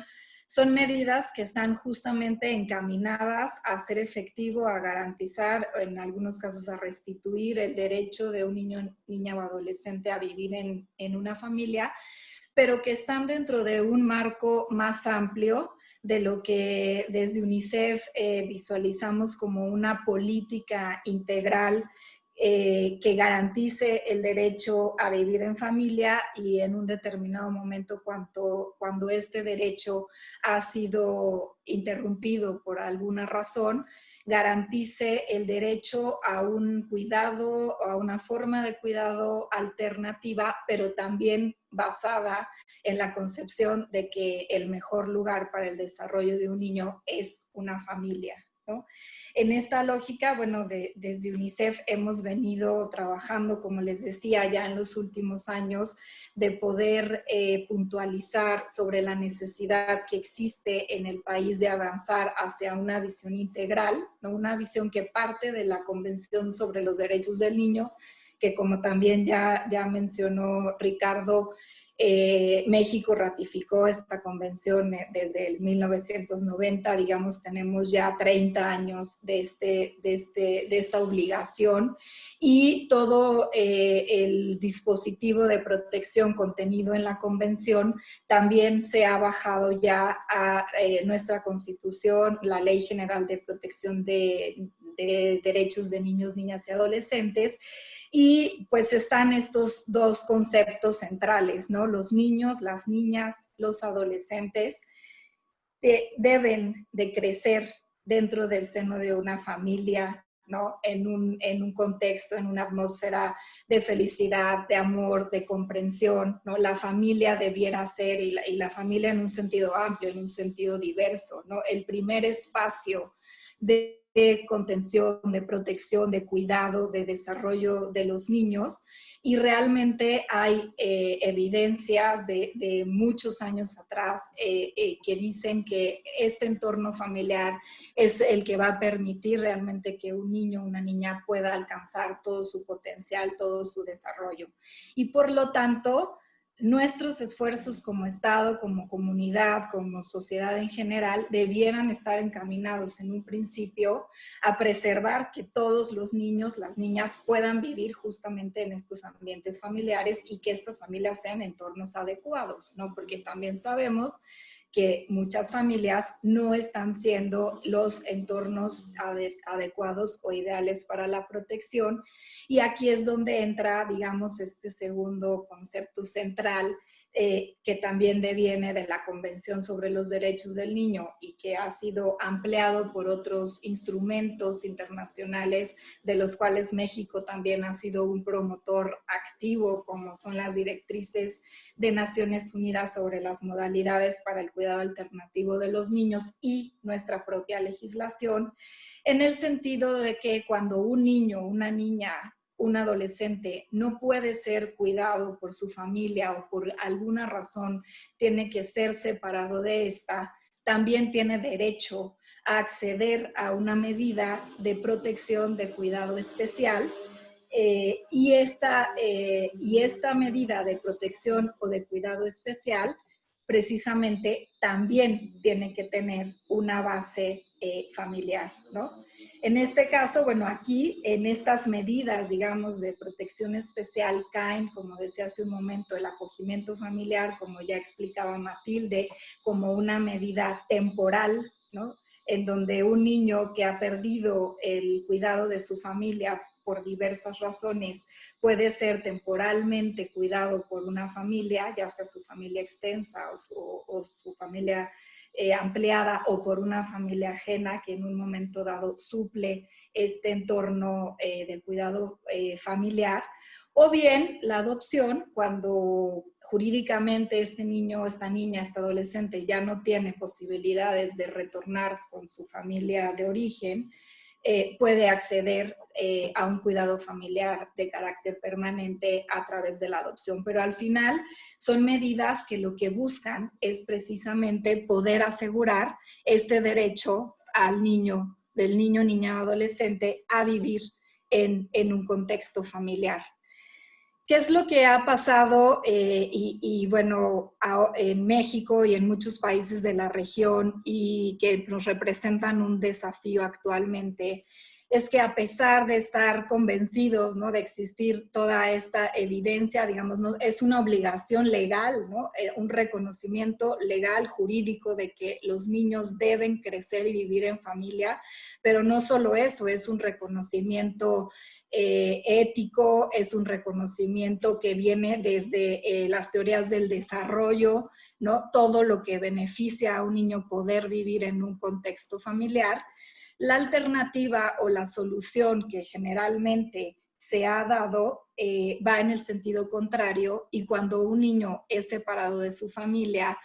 Speaker 4: son medidas que están justamente encaminadas a ser efectivo, a garantizar, en algunos casos a restituir el derecho de un niño, niña o adolescente a vivir en, en una familia, pero que están dentro de un marco más amplio de lo que desde UNICEF eh, visualizamos como una política integral eh, que garantice el derecho a vivir en familia y en un determinado momento cuando, cuando este derecho ha sido interrumpido por alguna razón, garantice el derecho a un cuidado a una forma de cuidado alternativa, pero también basada en la concepción de que el mejor lugar para el desarrollo de un niño es una familia. En esta lógica, bueno, desde UNICEF hemos venido trabajando, como les decía, ya en los últimos años, de poder eh, puntualizar sobre la necesidad que existe en el país de avanzar hacia una visión integral, ¿no? una visión que parte de la Convención sobre los Derechos del Niño, que como también ya, ya mencionó Ricardo, eh, México ratificó esta convención eh, desde el 1990, digamos, tenemos ya 30 años de, este, de, este, de esta obligación. Y todo eh, el dispositivo de protección contenido en la convención también se ha bajado ya a nuestra constitución, la Ley General de Protección de, de Derechos de Niños, Niñas y Adolescentes, y pues están estos dos conceptos centrales, ¿no? Los niños, las niñas, los adolescentes deben de crecer dentro del seno de una familia, ¿no? En un, en un contexto, en una atmósfera de felicidad, de amor, de comprensión, ¿no? La familia debiera ser, y la, y la familia en un sentido amplio, en un sentido diverso, ¿no? El primer espacio de contención, de protección, de cuidado, de desarrollo de los niños. Y realmente hay eh, evidencias de, muchos años atrás eh, eh, que dicen que este entorno familiar es el que va a permitir realmente que un niño o una niña pueda alcanzar todo su potencial, todo su desarrollo. Y por lo tanto, nuestros esfuerzos como Estado, como comunidad, como sociedad en general, debieran estar encaminados en un principio a preservar que todos los niños, las niñas puedan vivir justamente en estos ambientes familiares y que estas familias sean entornos adecuados, ¿no? Porque también sabemos que muchas familias no están siendo los entornos adecuados o ideales para la protección. Y aquí es donde entra, digamos, este segundo concepto central eh, que también deviene de la Convención sobre los Derechos del Niño y que ha sido ampliado por otros instrumentos internacionales de los cuales México también ha sido un promotor activo, como son las directrices de Naciones Unidas sobre las modalidades para el cuidado alternativo de los niños y nuestra propia legislación, en el sentido de que cuando un niño una niña un adolescente no puede ser cuidado por su familia o por alguna razón tiene que ser separado de esta, también tiene derecho a acceder a una medida de protección de cuidado especial eh, y, esta, eh, y esta medida de protección o de cuidado especial precisamente también tiene que tener una base eh, familiar, ¿no? En este caso, bueno, aquí en estas medidas, digamos, de protección especial caen, como decía hace un momento, el acogimiento familiar, como ya explicaba Matilde, como una medida temporal, ¿no? En donde un niño que ha perdido el cuidado de su familia por diversas razones puede ser temporalmente cuidado por una familia, ya sea su familia extensa o su, o su familia eh, ampliada o por una familia ajena que en un momento dado suple este entorno eh, de cuidado eh, familiar, o bien la adopción cuando jurídicamente este niño, esta niña, este adolescente ya no tiene posibilidades de retornar con su familia de origen, eh, puede acceder eh, a un cuidado familiar de carácter permanente a través de la adopción. Pero al final son medidas que lo que buscan es precisamente poder asegurar este derecho al niño, del niño, niña, adolescente, a vivir en, en un contexto familiar. ¿Qué es lo que ha pasado? Eh, y, bueno, en México y en muchos países de la región y que nos representan un desafío actualmente, es que a pesar de estar convencidos ¿no? de existir toda esta evidencia, digamos, ¿no? es una obligación legal, ¿no? Eh, un reconocimiento legal, jurídico de que los niños deben crecer y vivir en familia, pero no solo eso, es un reconocimiento eh, ético, es un reconocimiento que viene desde eh, las teorías del desarrollo, ¿no? Todo lo que beneficia a un niño poder vivir en un contexto familiar. La alternativa o la solución que generalmente se ha dado eh, va en el sentido contrario y cuando un niño es separado de su familia,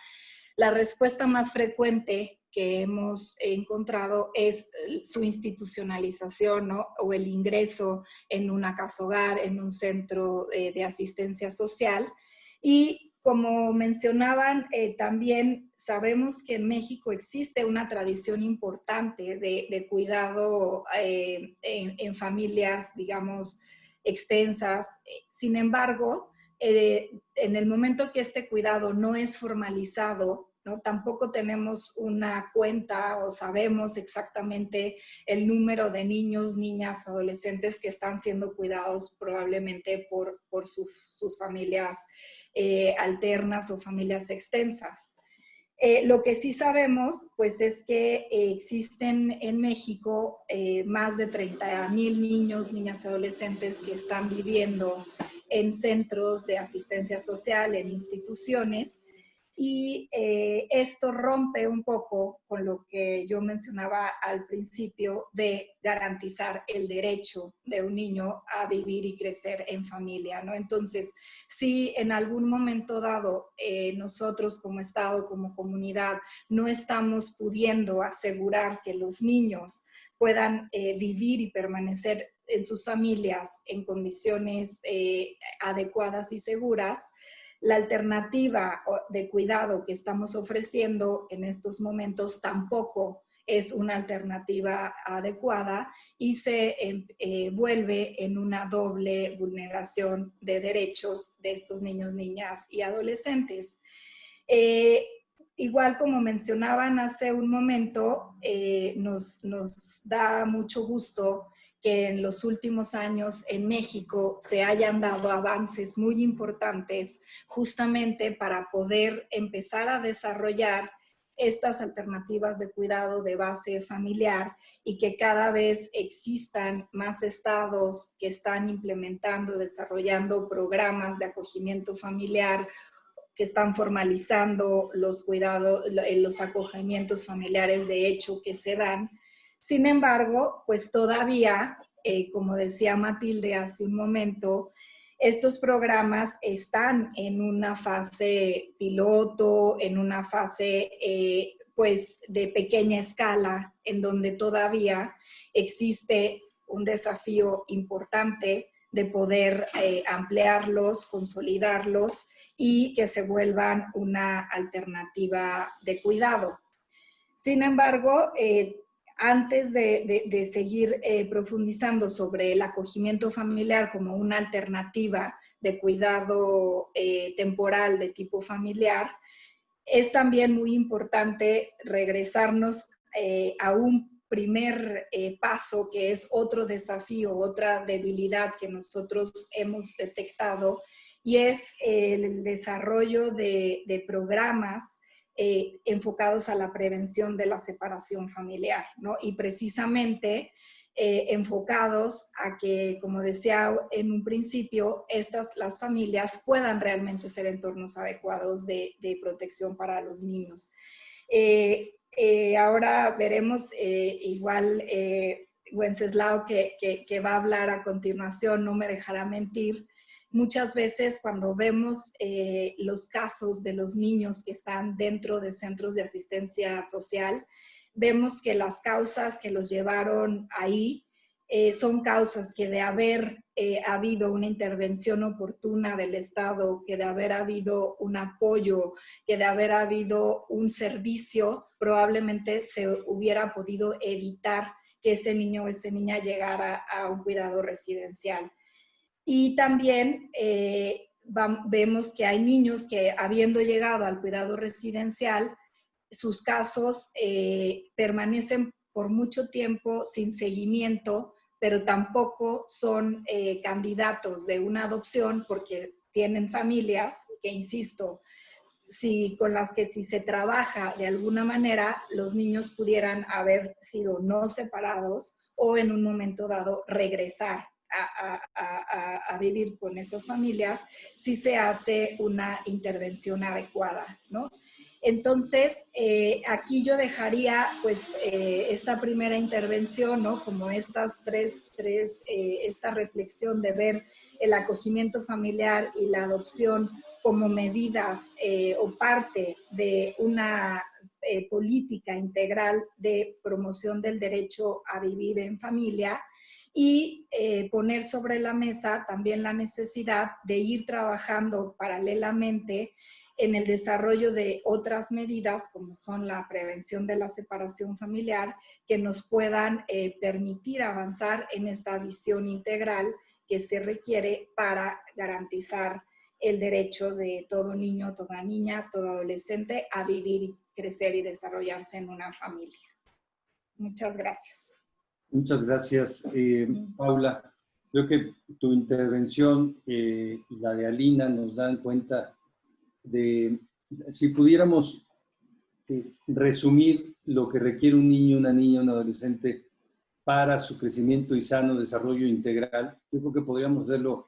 Speaker 4: la respuesta más frecuente que hemos encontrado es su institucionalización o el ingreso en una casa hogar, en un centro eh, de asistencia social. Y como mencionaban, eh, también sabemos que en México existe una tradición importante de, cuidado eh, en, familias, digamos, extensas. Sin embargo, en el momento que este cuidado no es formalizado, Tampoco tenemos una cuenta o sabemos exactamente el número de niños, niñas, adolescentes que están siendo cuidados probablemente por, sus, familias eh, alternas o familias extensas. Eh, lo que sí sabemos, pues, es que existen en México eh, más de 30 mil niños, niñas y adolescentes que están viviendo en centros de asistencia social, en instituciones, y eh, esto rompe un poco con lo que yo mencionaba al principio de garantizar el derecho de un niño a vivir y crecer en familia, ¿no? Entonces, si en algún momento dado eh, nosotros como Estado, como comunidad, no estamos pudiendo asegurar que los niños puedan eh, vivir y permanecer en sus familias en condiciones adecuadas y seguras, la alternativa de cuidado que estamos ofreciendo en estos momentos tampoco es una alternativa adecuada y se em, eh, vuelve en una doble vulneración de derechos de estos niños, niñas y adolescentes. Eh, igual como mencionaban hace un momento, eh, nos, nos da mucho gusto que en los últimos años en México se hayan dado avances muy importantes justamente para poder empezar a desarrollar estas alternativas de cuidado de base familiar y que cada vez existan más estados que están implementando, desarrollando programas de acogimiento familiar que están formalizando los cuidados, los acogimientos familiares de hecho que se dan. Sin embargo, pues todavía, eh, como decía Matilde hace un momento, estos programas están en una fase piloto, en una fase eh, pues de pequeña escala, en donde todavía existe un desafío importante de poder eh, ampliarlos, consolidarlos y que se vuelvan una alternativa de cuidado. Sin embargo, antes de, seguir eh, profundizando sobre el acogimiento familiar como una alternativa de cuidado eh, temporal de tipo familiar, es también muy importante regresarnos eh, a un primer paso que es otro desafío, otra debilidad que nosotros hemos detectado y es el desarrollo de, de programas eh, enfocados a la prevención de la separación familiar, ¿no? Y precisamente eh, enfocados a que, como decía en un principio, estas, las familias puedan realmente ser entornos adecuados de, protección para los niños. Eh, ahora veremos igual Wenceslao que, que, va a hablar a continuación, no me dejará mentir, Muchas veces cuando vemos eh, los casos de los niños que están dentro de centros de asistencia social, vemos que las causas que los llevaron ahí eh, son causas que de haber eh, habido una intervención oportuna del Estado, que de haber habido un apoyo, que de haber habido un servicio, probablemente se hubiera podido evitar que ese niño o esa niña llegara a un cuidado residencial. Y también eh, vemos que hay niños que habiendo llegado al cuidado residencial, sus casos eh, permanecen por mucho tiempo sin seguimiento, pero tampoco son eh, candidatos de una adopción porque tienen familias que, insisto, si, con las que si se trabaja de alguna manera, los niños pudieran haber sido no separados o en un momento dado regresar a, vivir con esas familias si se hace una intervención adecuada, ¿no? Entonces, eh, aquí yo dejaría pues eh, esta primera intervención, ¿no? Como estas tres, tres eh, esta reflexión de ver el acogimiento familiar y la adopción como medidas o parte de una política integral de promoción del derecho a vivir en familia, y eh, poner sobre la mesa también la necesidad de ir trabajando paralelamente en el desarrollo de otras medidas como son la prevención de la separación familiar que nos puedan eh, permitir avanzar en esta visión integral que se requiere para garantizar el derecho de todo niño, toda niña, todo adolescente a vivir, crecer y desarrollarse en una familia. Muchas gracias.
Speaker 1: Muchas gracias, eh, Paula. Creo que tu intervención eh, y la de Alina nos dan cuenta de, si pudiéramos eh, resumir lo que requiere un niño, una niña, un adolescente para su crecimiento y sano desarrollo integral, yo creo que podríamos hacerlo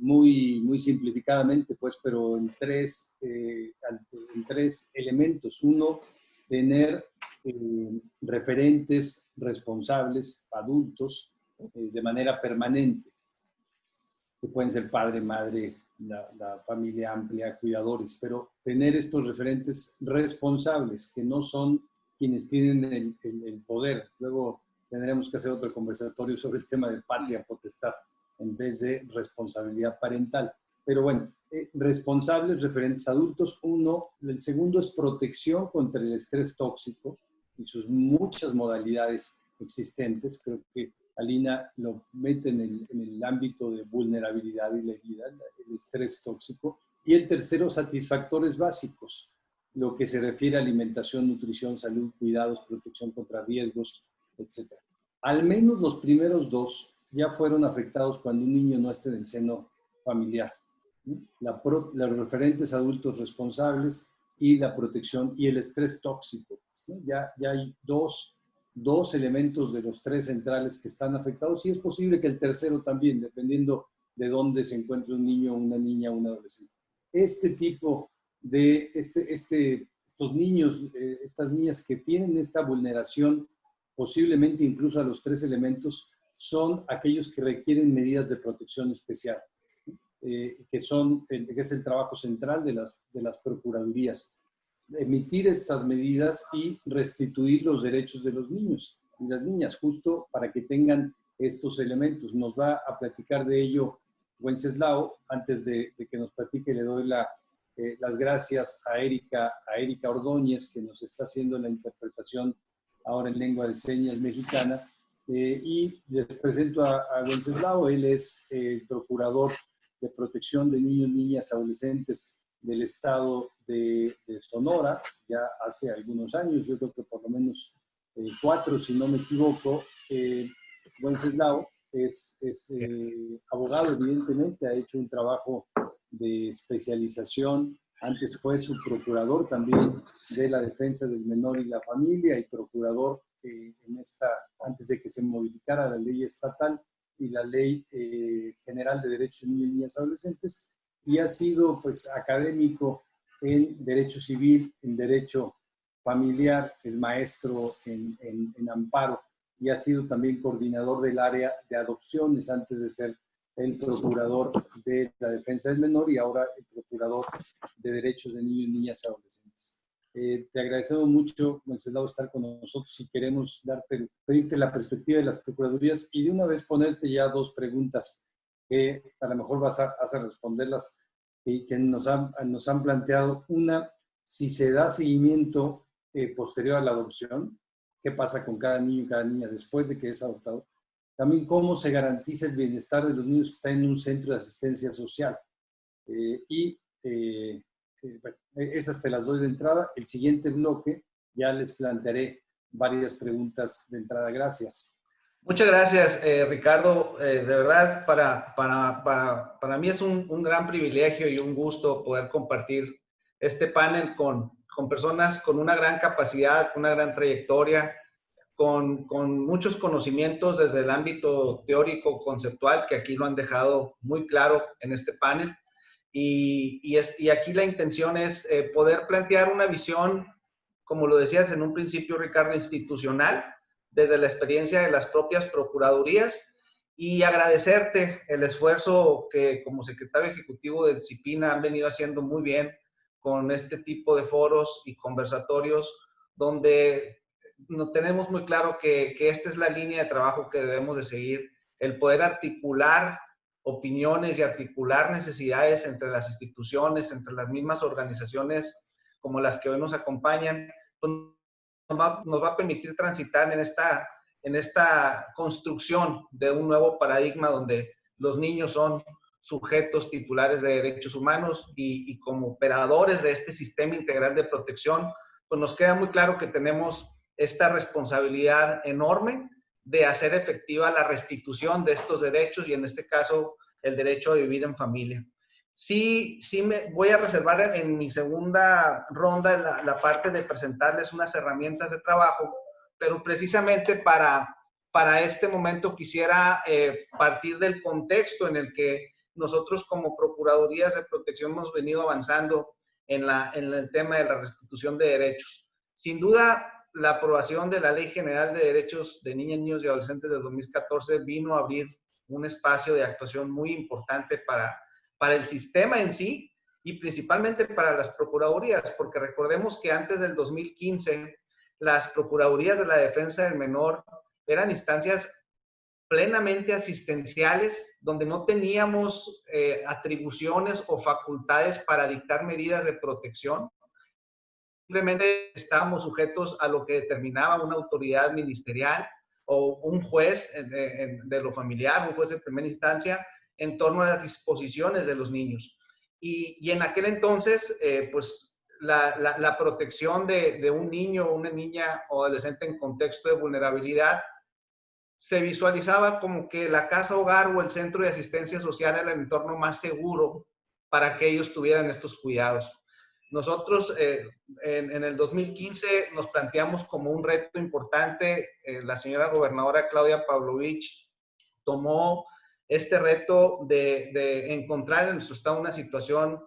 Speaker 1: muy, muy simplificadamente, pues, pero en tres, en tres elementos. Uno, tener eh, referentes responsables, adultos, eh, de manera permanente, que pueden ser padre, madre, la, familia amplia, cuidadores, pero tener estos referentes responsables, que no son quienes tienen el, poder. Luego tendremos que hacer otro conversatorio sobre el tema de patria potestad en vez de responsabilidad parental. Pero bueno, eh, responsables referentes adultos. Uno, el segundo es protección contra el estrés tóxico y sus muchas modalidades existentes. Creo que Alina lo mete en el, en el ámbito de vulnerabilidad y la herida, el estrés tóxico. Y el tercero, satisfactores básicos, lo que se refiere a alimentación, nutrición, salud, cuidados, protección contra riesgos, etc. Al menos los primeros dos ya fueron afectados cuando un niño no esté en el seno familiar los referentes adultos responsables, y la protección y el estrés tóxico. Ya, ya hay dos, dos elementos de los tres centrales que están afectados y es posible que el tercero también, dependiendo de dónde se encuentre un niño, una niña, un adolescente. Este tipo de, este, este, estos niños, eh, estas niñas que tienen esta vulneración, posiblemente incluso a los tres elementos, son aquellos que requieren medidas de protección especial, eh, que, son, que es el trabajo central de las, de las procuradurías. Emitir estas medidas y restituir los derechos de los niños y las niñas, justo para que tengan estos elementos. Nos va a platicar de ello Wenceslao. Antes de, que nos platique, le doy la, eh, las gracias a Erika, a Erika Ordóñez, que nos está haciendo la interpretación ahora en lengua de señas mexicana. Eh, y les presento a, a Wenceslao. Él es el procurador de protección de niños, niñas, adolescentes del estado de, Sonora, ya hace algunos años, yo creo que por lo menos eh, cuatro, si no me equivoco. Wenceslao es, eh, abogado, evidentemente, ha hecho un trabajo de especialización. Antes fue su procurador también de la defensa del menor y la familia y procurador eh, en esta, antes de que se modificara la ley estatal y la ley eh, general de derechos de niños y niñas adolescentes. Y ha sido pues académico en derecho civil, en derecho familiar, es maestro en, en, en amparo y ha sido también coordinador del área de adopciones antes de ser el procurador de la defensa del menor y ahora el procurador de derechos de niños y niñas adolescentes. Eh, te agradecemos mucho, Wenceslao, estar con nosotros y queremos darte, pedirte la perspectiva de las procuradurías y de una vez ponerte ya dos preguntas que a lo mejor vas a, a responderlas y que nos han, nos han planteado. Una, si se da seguimiento eh, posterior a la adopción, qué pasa con cada niño y cada niña después de que es adoptado. También cómo se garantiza el bienestar de los niños que están en un centro de asistencia social. Eh, y eh, eh, esas te las doy de entrada. El siguiente bloque ya les plantearé varias preguntas de entrada. Gracias.
Speaker 5: Muchas gracias, Ricardo. de verdad, para, para, para, para mí es un, un, gran privilegio y un gusto poder compartir este panel con, con personas con una gran capacidad, una gran trayectoria, con, con, muchos conocimientos desde el ámbito teórico, conceptual, que aquí lo han dejado muy claro en este panel. Y, aquí la intención es eh, poder plantear una visión, como lo decías en un principio, Ricardo, institucional, desde la experiencia de las propias procuradurías y agradecerte el esfuerzo que como secretario ejecutivo de Disciplina han venido haciendo muy bien con este tipo de foros y conversatorios donde no tenemos muy claro que, que, esta es la línea de trabajo que debemos de seguir, el poder articular opiniones y articular necesidades entre las instituciones, entre las mismas organizaciones como las que hoy nos acompañan, pues nos, va, a permitir transitar en esta, en esta construcción de un nuevo paradigma donde los niños son sujetos titulares de derechos humanos y, como operadores de este sistema integral de protección, pues nos queda muy claro que tenemos esta responsabilidad enorme de hacer efectiva la restitución de estos derechos y en este caso el derecho a vivir en familia. Sí, sí me voy a reservar en, mi segunda ronda la, parte de presentarles unas herramientas de trabajo, pero precisamente para, para este momento quisiera eh, partir del contexto en el que nosotros como Procuradurías de Protección hemos venido avanzando en, la, en el tema de la restitución de derechos. Sin duda, la aprobación de la Ley General de Derechos de Niñas, Niños y Adolescentes de 2014 vino a abrir un espacio de actuación muy importante para, para el sistema en sí y principalmente para las procuradurías, porque recordemos que antes del 2015 las procuradurías de la defensa del menor eran instancias plenamente asistenciales, donde no teníamos eh, atribuciones o facultades para dictar medidas de protección. Simplemente estábamos sujetos a lo que determinaba una autoridad ministerial o un juez de, lo familiar, un juez de primera instancia, en torno a las disposiciones de los niños. Y, en aquel entonces, eh, pues la, la, protección de, de un niño o una niña o adolescente en contexto de vulnerabilidad se visualizaba como que la casa hogar o el centro de asistencia social era el entorno más seguro para que ellos tuvieran estos cuidados. Nosotros eh, en, el 2015 nos planteamos como un reto importante, eh, la señora gobernadora Claudia Pavlovich tomó este reto de, de encontrar en nuestro estado una situación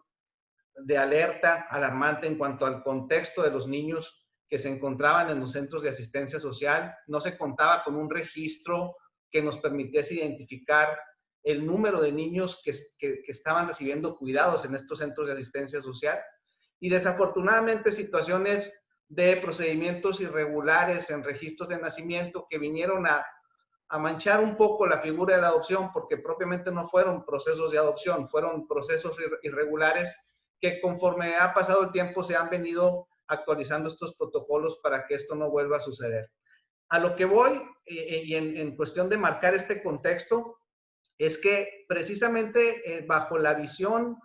Speaker 5: de alerta alarmante en cuanto al contexto de los niños que se encontraban en los centros de asistencia social. No se contaba con un registro que nos permitiese identificar el número de niños que, que, estaban recibiendo cuidados en estos centros de asistencia social. Y desafortunadamente situaciones de procedimientos irregulares en registros de nacimiento que vinieron a, a manchar un poco la figura de la adopción porque propiamente no fueron procesos de adopción, fueron procesos irregulares que conforme ha pasado el tiempo se han venido actualizando estos protocolos para que esto no vuelva a suceder. A lo que voy, eh, eh, y en, cuestión de marcar este contexto, es que precisamente eh, bajo la visión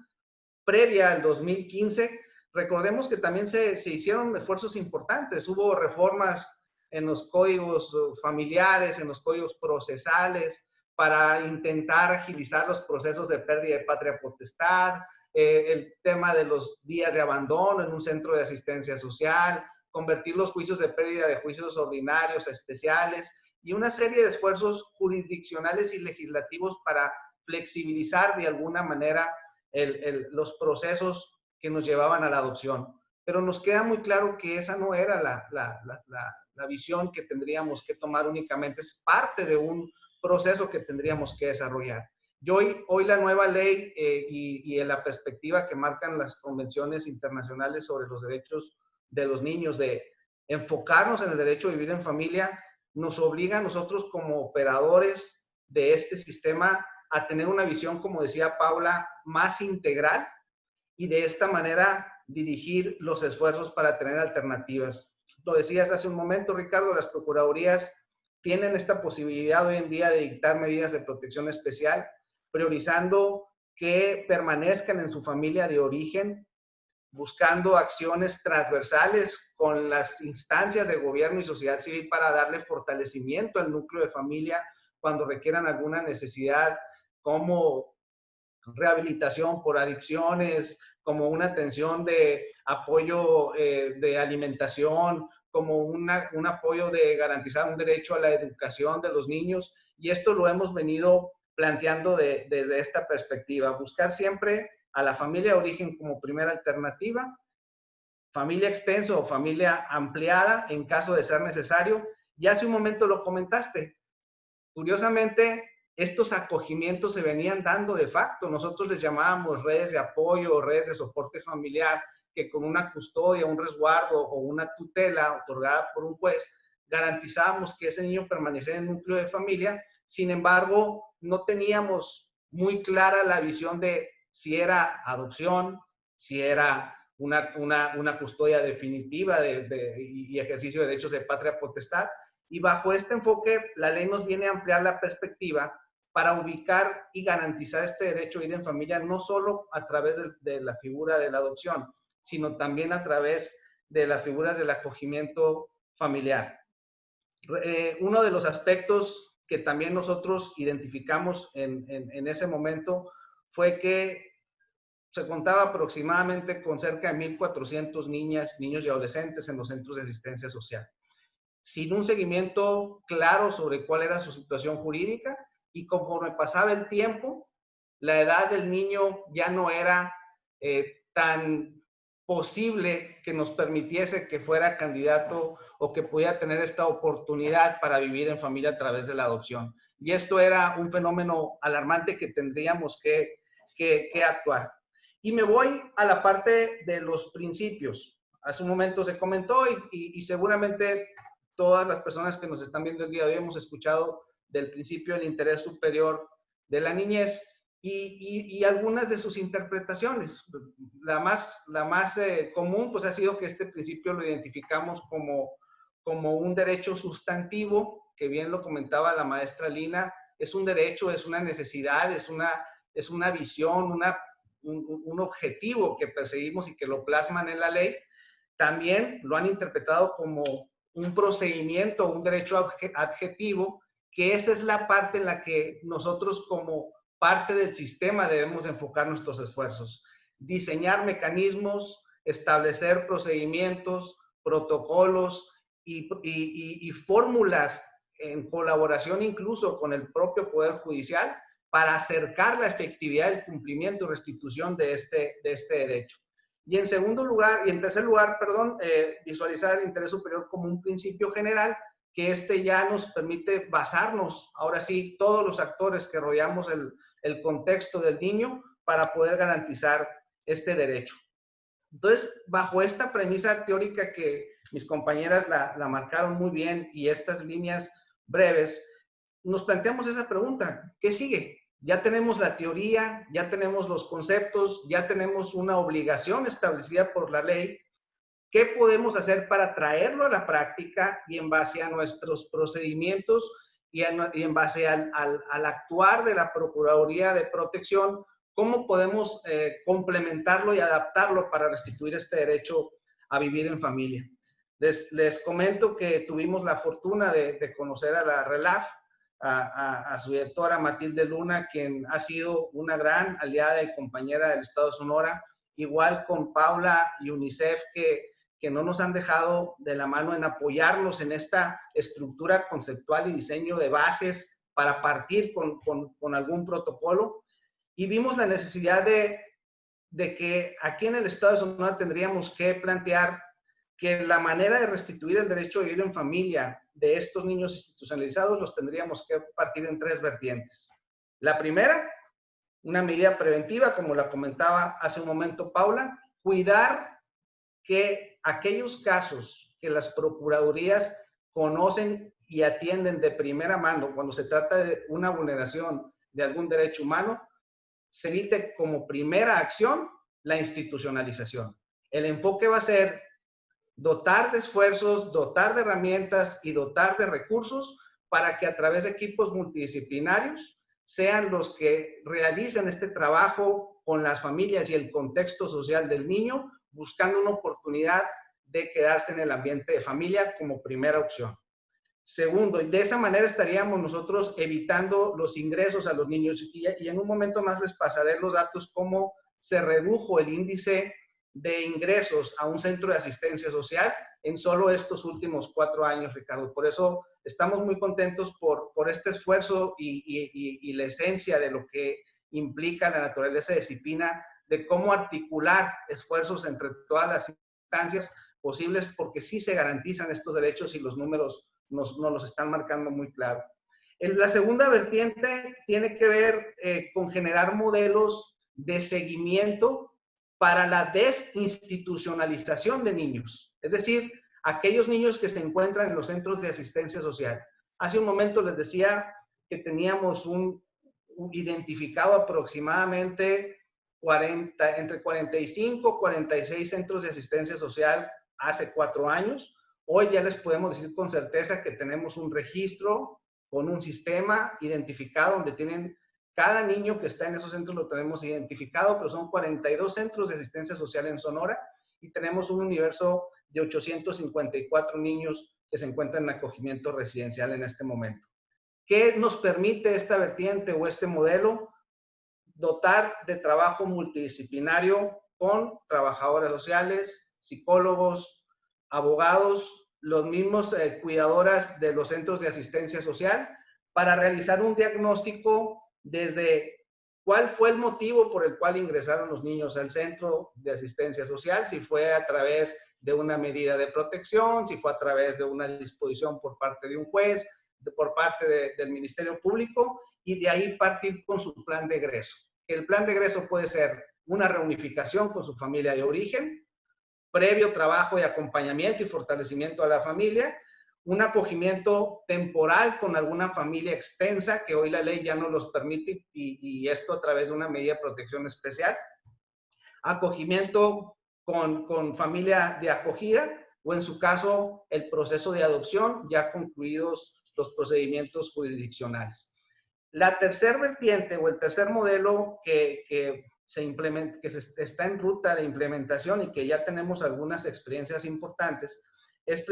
Speaker 5: previa al 2015, recordemos que también se, se, hicieron esfuerzos importantes, hubo reformas en los códigos familiares, en los códigos procesales, para intentar agilizar los procesos de pérdida de patria potestad, eh, el tema de los días de abandono en un centro de asistencia social, convertir los juicios de pérdida de juicios ordinarios a especiales y una serie de esfuerzos jurisdiccionales y legislativos para flexibilizar de alguna manera los procesos que nos llevaban a la adopción. Pero nos queda muy claro que esa no era la, la visión que tendríamos que tomar únicamente, es parte de un proceso que tendríamos que desarrollar. Y hoy, hoy la nueva ley eh, y, y, la perspectiva que marcan las convenciones internacionales sobre los derechos de los niños, de enfocarnos en el derecho a vivir en familia, nos obliga a nosotros como operadores de este sistema a tener una visión, como decía Paula, más integral y de esta manera dirigir los esfuerzos para tener alternativas. Lo decías hace un momento, Ricardo, las procuradurías tienen esta posibilidad hoy en día de dictar medidas de protección especial priorizando que permanezcan en su familia de origen, buscando acciones transversales con las instancias de gobierno y sociedad civil para darle fortalecimiento al núcleo de familia cuando requieran alguna necesidad como rehabilitación por adicciones, como una atención de apoyo eh, de alimentación, como un apoyo de garantizar un derecho a la educación de los niños. Y esto lo hemos venido planteando desde esta perspectiva, buscar siempre a la familia de origen como primera alternativa, familia extenso o familia ampliada en caso de ser necesario. Y hace un momento lo comentaste. Curiosamente, estos acogimientos se venían dando de facto. Nosotros les llamábamos redes de apoyo o redes de soporte familiar, que con una custodia, un resguardo o una tutela otorgada por un juez, garantizábamos que ese niño permaneciera en el núcleo de familia. Sin embargo, no teníamos muy clara la visión de si era adopción, si era una, una, custodia definitiva de, y ejercicio de derechos de patria potestad. Y bajo este enfoque, la ley nos viene a ampliar la perspectiva para ubicar y garantizar este derecho a ir en familia, no solo a través de, la figura de la adopción, sino también a través de las figuras del acogimiento familiar. Eh, uno de los aspectos que también nosotros identificamos en, en, ese momento fue que se contaba aproximadamente con cerca de 1.400 niñas, niños y adolescentes en los centros de asistencia social, sin un seguimiento claro sobre cuál era su situación jurídica y conforme pasaba el tiempo, la edad del niño ya no era eh, tan posible que nos permitiese que fuera candidato o que pudiera tener esta oportunidad para vivir en familia a través de la adopción. Y esto era un fenómeno alarmante que tendríamos que, que, actuar. Y me voy a la parte de los principios. Hace un momento se comentó y, y, seguramente todas las personas que nos están viendo el día de hoy hemos escuchado del principio del interés superior de la niñez y, y, algunas de sus interpretaciones. La más, la más eh, común pues ha sido que este principio lo identificamos como como un derecho sustantivo, que bien lo comentaba la maestra Lina, es un derecho, es una necesidad, es una, es una visión, una, un, objetivo que perseguimos y que lo plasman en la ley. También lo han interpretado como un procedimiento, un derecho adjetivo, que esa es la parte en la que nosotros como parte del sistema debemos enfocar nuestros esfuerzos. Diseñar mecanismos establecer procedimientos, protocolos y, fórmulas en colaboración incluso con el propio Poder Judicial para acercar la efectividad del cumplimiento y restitución de este, de este derecho. Y en segundo lugar, y en tercer lugar, perdón, eh, visualizar el interés superior como un principio general, que este ya nos permite basarnos, ahora sí, todos los actores que rodeamos el, el contexto del niño para poder garantizar este derecho. Entonces, bajo esta premisa teórica que mis compañeras la, la marcaron muy bien y estas líneas breves, nos planteamos esa pregunta, ¿qué sigue? Ya tenemos la teoría, ya tenemos los conceptos, ya tenemos una obligación establecida por la ley. ¿Qué podemos hacer para traerlo a la práctica y en base a nuestros procedimientos y, en base al, actuar de la Procuraduría de Protección, cómo podemos eh, complementarlo y adaptarlo para restituir este derecho a vivir en familia? Les, comento que tuvimos la fortuna de, conocer a la RELAF, a, su directora Matilde Luna, quien ha sido una gran aliada y compañera del Estado de Sonora, igual con Paula y UNICEF, que, que no nos han dejado de la mano en apoyarnos en esta estructura conceptual y diseño de bases para partir con, con, algún protocolo. Y vimos la necesidad de, de que aquí en el Estado de Sonora tendríamos que plantear que la manera de restituir el derecho a vivir en familia de estos niños institucionalizados los tendríamos que partir en tres vertientes. La primera, una medida preventiva, como la comentaba hace un momento Paula, cuidar que aquellos casos que las procuradurías conocen y atienden de primera mano cuando se trata de una vulneración de algún derecho humano, se evite como primera acción la institucionalización. El enfoque va a ser dotar de esfuerzos, dotar de herramientas y dotar de recursos para que a través de equipos multidisciplinarios sean los que realicen este trabajo con las familias y el contexto social del niño, buscando una oportunidad de quedarse en el ambiente de familia como primera opción. Segundo, y de esa manera estaríamos nosotros evitando los ingresos a los niños. Y, y en un momento más les pasaré los datos cómo se redujo el índice de ingresos a un centro de asistencia social en solo estos últimos cuatro años, Ricardo. Por eso estamos muy contentos por, por este esfuerzo y, y, la esencia de lo que implica la naturaleza de disciplina, de cómo articular esfuerzos entre todas las instancias posibles, porque sí se garantizan estos derechos y los números nos, nos los están marcando muy claro. En la segunda vertiente tiene que ver eh, con generar modelos de seguimiento para la desinstitucionalización de niños, es decir, aquellos niños que se encuentran en los centros de asistencia social. Hace un momento les decía que teníamos un, identificado aproximadamente 40, entre 45 y 46 centros de asistencia social hace cuatro años. Hoy ya les podemos decir con certeza que tenemos un registro con un sistema identificado donde tienen cada niño que está en esos centros lo tenemos identificado, pero son 42 centros de asistencia social en Sonora y tenemos un universo de 854 niños que se encuentran en acogimiento residencial en este momento. ¿Qué nos permite esta vertiente o este modelo? Dotar de trabajo multidisciplinario con trabajadores sociales, psicólogos, abogados, los mismos eh, cuidadoras de los centros de asistencia social para realizar un diagnóstico desde cuál fue el motivo por el cual ingresaron los niños al centro de asistencia social, si fue a través de una medida de protección, si fue a través de una disposición por parte de un juez, por parte del Ministerio Público, y de ahí partir con su plan de egreso. El plan de egreso puede ser una reunificación con su familia de origen, previo trabajo de acompañamiento y fortalecimiento a la familia, un acogimiento temporal con alguna familia extensa, que hoy la ley ya no los permite, y, esto a través de una medida de protección especial. Acogimiento con, con familia de acogida, o en su caso, el proceso de adopción, ya concluidos los procedimientos jurisdiccionales. La tercer vertiente o el tercer modelo que, que se implementa, que se está en ruta de implementación y que ya tenemos algunas experiencias importantes, es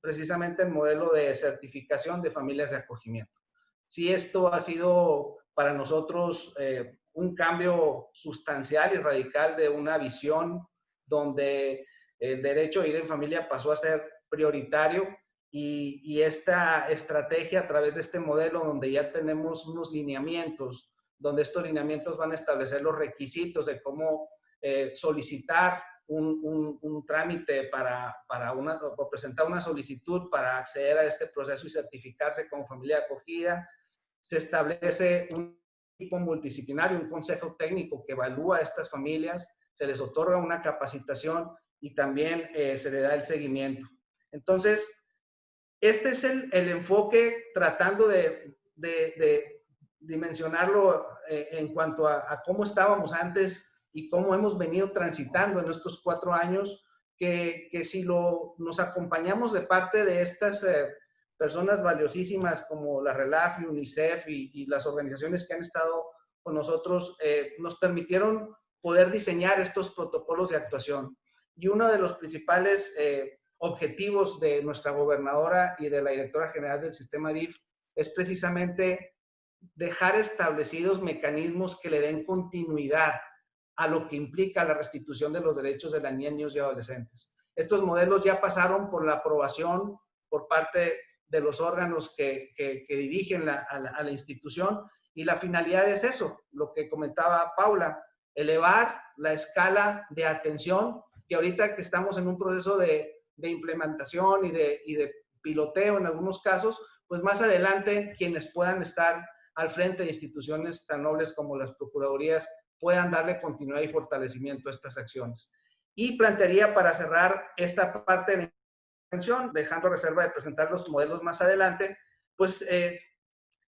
Speaker 5: precisamente el modelo de certificación de familias de acogimiento. Si esto ha sido para nosotros eh, un cambio sustancial y radical de una visión donde el derecho a ir en familia pasó a ser prioritario y, esta estrategia a través de este modelo donde ya tenemos unos lineamientos, donde estos lineamientos van a establecer los requisitos de cómo eh, solicitar un, trámite para, para una, o presentar una solicitud para acceder a este proceso y certificarse como familia acogida. Se establece un equipo multidisciplinario, un consejo técnico que evalúa a estas familias, se les otorga una capacitación y también eh, se le da el seguimiento. Entonces, este es el, el enfoque tratando de, de, de dimensionarlo eh, en cuanto a, a, cómo estábamos antes y cómo hemos venido transitando en estos cuatro años, que, que si lo, nos acompañamos de parte de estas eh, personas valiosísimas como la RELAF y UNICEF y, las organizaciones que han estado con nosotros, eh, nos permitieron poder diseñar estos protocolos de actuación. Y uno de los principales eh, objetivos de nuestra gobernadora y de la directora general del sistema DIF es precisamente dejar establecidos mecanismos que le den continuidad a lo que implica la restitución de los derechos de las niñas, niños y adolescentes. Estos modelos ya pasaron por la aprobación por parte de los órganos que, que, dirigen la, a, la, institución y la finalidad es eso, lo que comentaba Paula, elevar la escala de atención que ahorita que estamos en un proceso de, de implementación y de, y de piloteo en algunos casos, pues más adelante quienes puedan estar al frente de instituciones tan nobles como las procuradurías puedan darle continuidad y fortalecimiento a estas acciones. Y plantearía para cerrar esta parte de la intervención, dejando reserva de presentar los modelos más adelante, pues eh,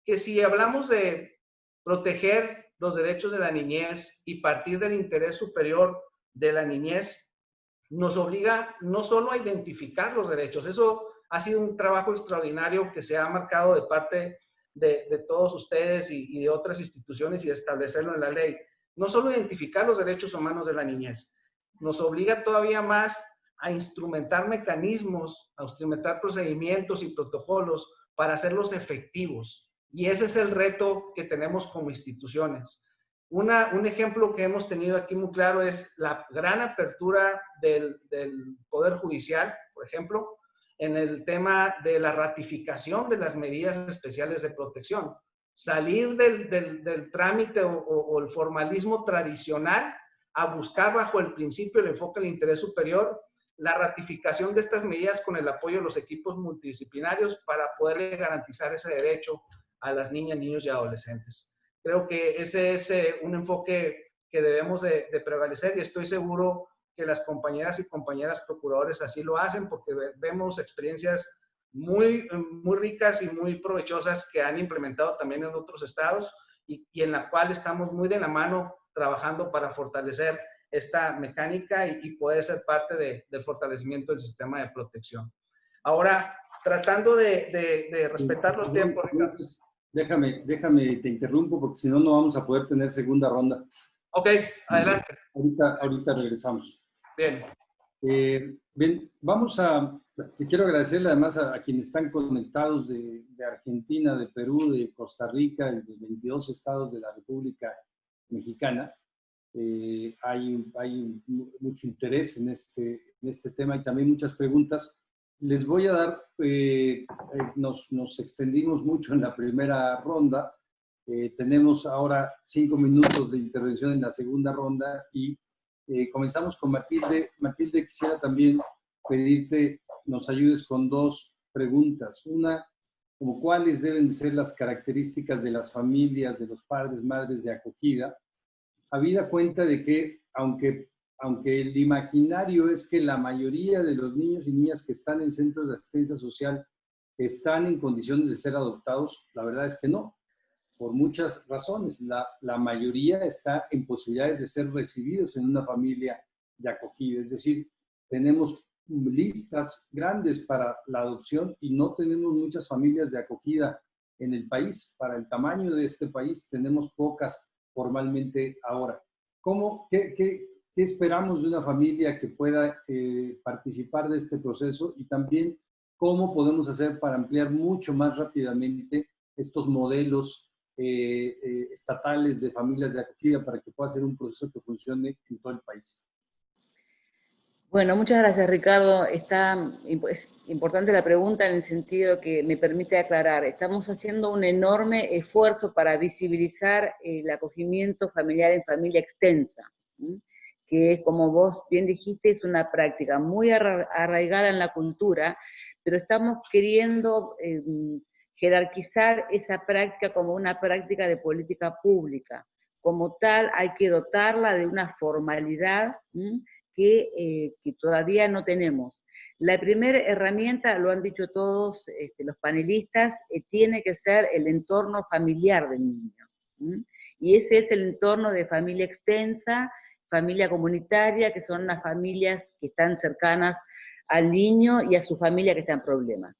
Speaker 5: que si hablamos de proteger los derechos de la niñez y partir del interés superior de la niñez, nos obliga no solo a identificar los derechos, eso ha sido un trabajo extraordinario que se ha marcado de parte de, todos ustedes y, de otras instituciones y establecerlo en la ley, no solo identificar los derechos humanos de la niñez, nos obliga todavía más a instrumentar mecanismos, a instrumentar procedimientos y protocolos para hacerlos efectivos. Y ese es el reto que tenemos como instituciones. Un ejemplo que hemos tenido aquí muy claro es la gran apertura del, Poder Judicial, por ejemplo, en el tema de la ratificación de las medidas especiales de protección salir del, del, trámite o, el formalismo tradicional a buscar bajo el principio el enfoque del interés superior la ratificación de estas medidas con el apoyo de los equipos multidisciplinarios para poderle garantizar ese derecho a las niñas, niños y adolescentes. Creo que ese es eh, un enfoque que debemos de, de prevalecer y estoy seguro que las compañeras y compañeras procuradores así lo hacen porque vemos experiencias muy, muy ricas y muy provechosas que han implementado también en otros estados y, y en la cual estamos muy de la mano trabajando para fortalecer esta mecánica y, y poder ser parte de, del fortalecimiento del sistema de protección. Ahora, tratando de, de, de respetar los tiempos.
Speaker 1: Entonces, déjame, déjame, te interrumpo porque si no, no vamos a poder tener segunda ronda.
Speaker 5: Ok, adelante.
Speaker 1: Ahorita, ahorita regresamos.
Speaker 5: Bien.
Speaker 1: Eh, bien, vamos a, te quiero agradecerle además a, a quienes están conectados de, de, Argentina, de Perú, de Costa Rica y de 22 estados de la República Mexicana. Eh, hay, hay mucho interés en este, en este tema y también muchas preguntas. Les voy a dar, eh, eh nos, nos, extendimos mucho en la primera ronda. Eh, tenemos ahora cinco minutos de intervención en la segunda ronda y comenzamos con Matilde. Matilde, quisiera también pedirte nos ayudes con dos preguntas. Una, como cuáles deben ser las características de las familias, de los padres, madres de acogida, habida cuenta de que, aunque, aunque el imaginario es que la mayoría de los niños y niñas que están en centros de asistencia social están en condiciones de ser adoptados, la verdad es que no por muchas razones. La, mayoría está en posibilidades de ser recibidos en una familia de acogida. Es decir, tenemos listas grandes para la adopción y no tenemos muchas familias de acogida en el país. Para el tamaño de este país tenemos pocas formalmente ahora. ¿Cómo, qué, qué esperamos de una familia que pueda eh, participar de este proceso? Y también, ¿cómo podemos hacer para ampliar mucho más rápidamente estos modelos eh, eh, estatales de familias de acogida para que pueda ser un proceso que funcione en todo el país.
Speaker 2: Bueno, muchas gracias Ricardo. Está es importante la pregunta en el sentido que me permite aclarar. Estamos haciendo un enorme esfuerzo para visibilizar el acogimiento familiar en familia extensa, que como vos bien dijiste, es una práctica muy arraigada en la cultura, pero estamos queriendo em, jerarquizar esa práctica como una práctica de política pública. Como tal, hay que dotarla de una formalidad que, eh, que, todavía no tenemos. La primera herramienta, lo han dicho todos este, los panelistas, eh, tiene que ser el entorno familiar del niño. Y ese es el entorno de familia extensa, familia comunitaria, que son las familias que están cercanas al niño y a su familia que está en problemas.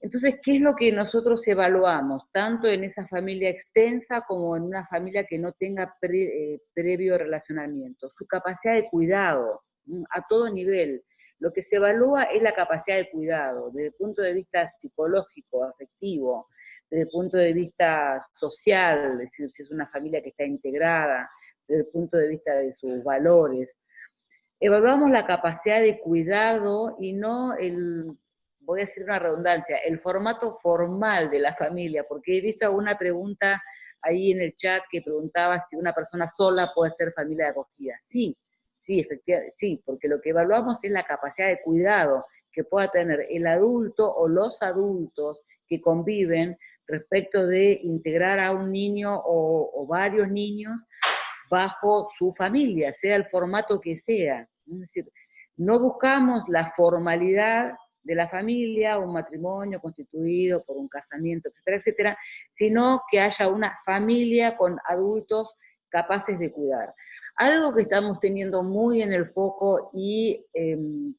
Speaker 2: Entonces, ¿qué es lo que nosotros evaluamos, tanto en esa familia extensa como en una familia que no tenga eh, previo relacionamiento? Su capacidad de cuidado, a todo nivel. Lo que se evalúa es la capacidad de cuidado, desde el punto de vista psicológico, afectivo, desde el punto de vista social, es decir, si es una familia que está integrada, desde el punto de vista de sus valores. Evaluamos la capacidad de cuidado y no el, voy a decir una redundancia, el formato formal de la familia, porque he visto alguna pregunta ahí en el chat que preguntaba si una persona sola puede ser familia de acogida. Sí, sí, efectivamente, sí, porque lo que evaluamos es la capacidad de cuidado que pueda tener el adulto o los adultos que conviven respecto de integrar a un niño o, o varios niños bajo su familia, sea el formato que sea. Es decir, no buscamos la formalidad de la familia, un matrimonio constituido por un casamiento, etcétera, etcétera, sino que haya una familia con adultos capaces de cuidar. Algo que estamos teniendo muy en el foco y em,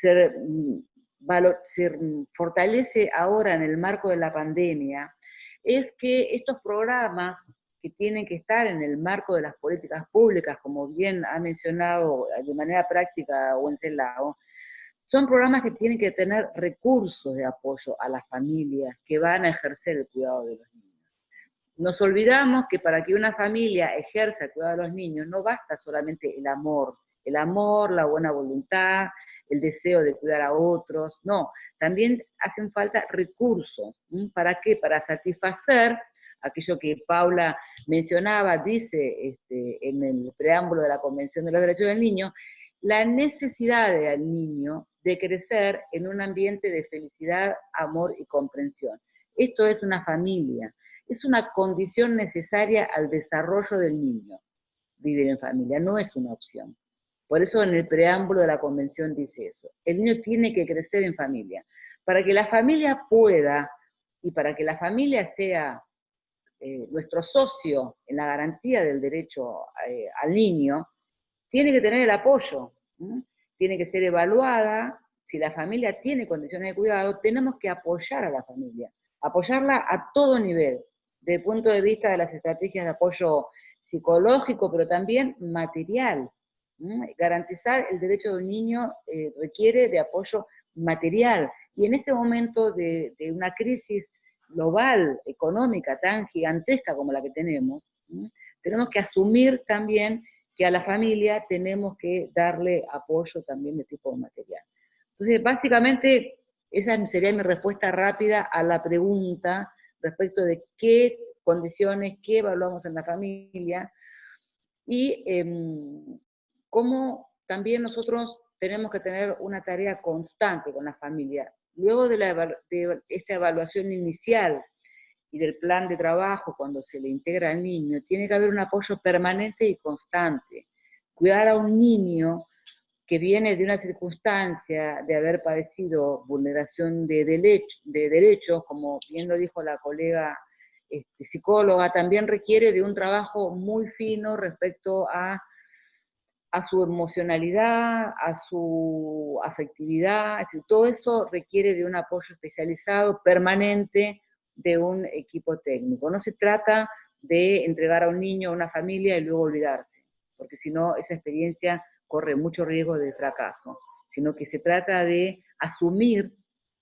Speaker 2: se, se fortalece ahora en el marco de la pandemia, es que estos programas que tienen que estar en el marco de las políticas públicas, como bien ha mencionado de manera práctica Wenceslao, son programas que tienen que tener recursos de apoyo a las familias que van a ejercer el cuidado de los niños. Nos olvidamos que para que una familia ejerza el cuidado de los niños no basta solamente el amor, el amor, la buena voluntad, el deseo de cuidar a otros, no, también hacen falta recursos. ¿Para qué? Para satisfacer aquello que Paula mencionaba, dice este, en el preámbulo de la Convención de los Derechos del Niño, la necesidad del niño de crecer en un ambiente de felicidad, amor y comprensión. Esto es una familia, es una condición necesaria al desarrollo del niño, vivir en familia, no es una opción. Por eso en el preámbulo de la convención dice eso. El niño tiene que crecer en familia. Para que la familia pueda, y para que la familia sea eh, nuestro socio en la garantía del derecho eh, al niño, tiene que tener el apoyo, tiene que ser evaluada, si la familia tiene condiciones de cuidado, tenemos que apoyar a la familia, apoyarla a todo nivel, desde el punto de vista de las estrategias de apoyo psicológico, pero también material. Garantizar el derecho de un niño eh, requiere de apoyo material, y en este momento de una crisis global, económica, tan gigantesca como la que tenemos, tenemos que asumir también que a la familia tenemos que darle apoyo también de tipo material. Entonces, básicamente, esa sería mi respuesta rápida a la pregunta respecto de qué condiciones, qué evaluamos en la familia, y em, cómo también nosotros tenemos que tener una tarea constante con la familia. Luego de, esta evaluación inicial y del plan de trabajo cuando se le integra al niño, tiene que haber un apoyo permanente y constante. Cuidar a un niño que viene de una circunstancia de haber padecido vulneración de, de derechos, como bien lo dijo la colega este, psicóloga, también requiere de un trabajo muy fino respecto a a su emocionalidad, a su afectividad, todo eso requiere de un apoyo especializado, permanente, de un equipo técnico. No se trata de entregar a un niño a una familia y luego olvidarse, porque si no, esa experiencia corre mucho riesgo de fracaso, sino que se trata de asumir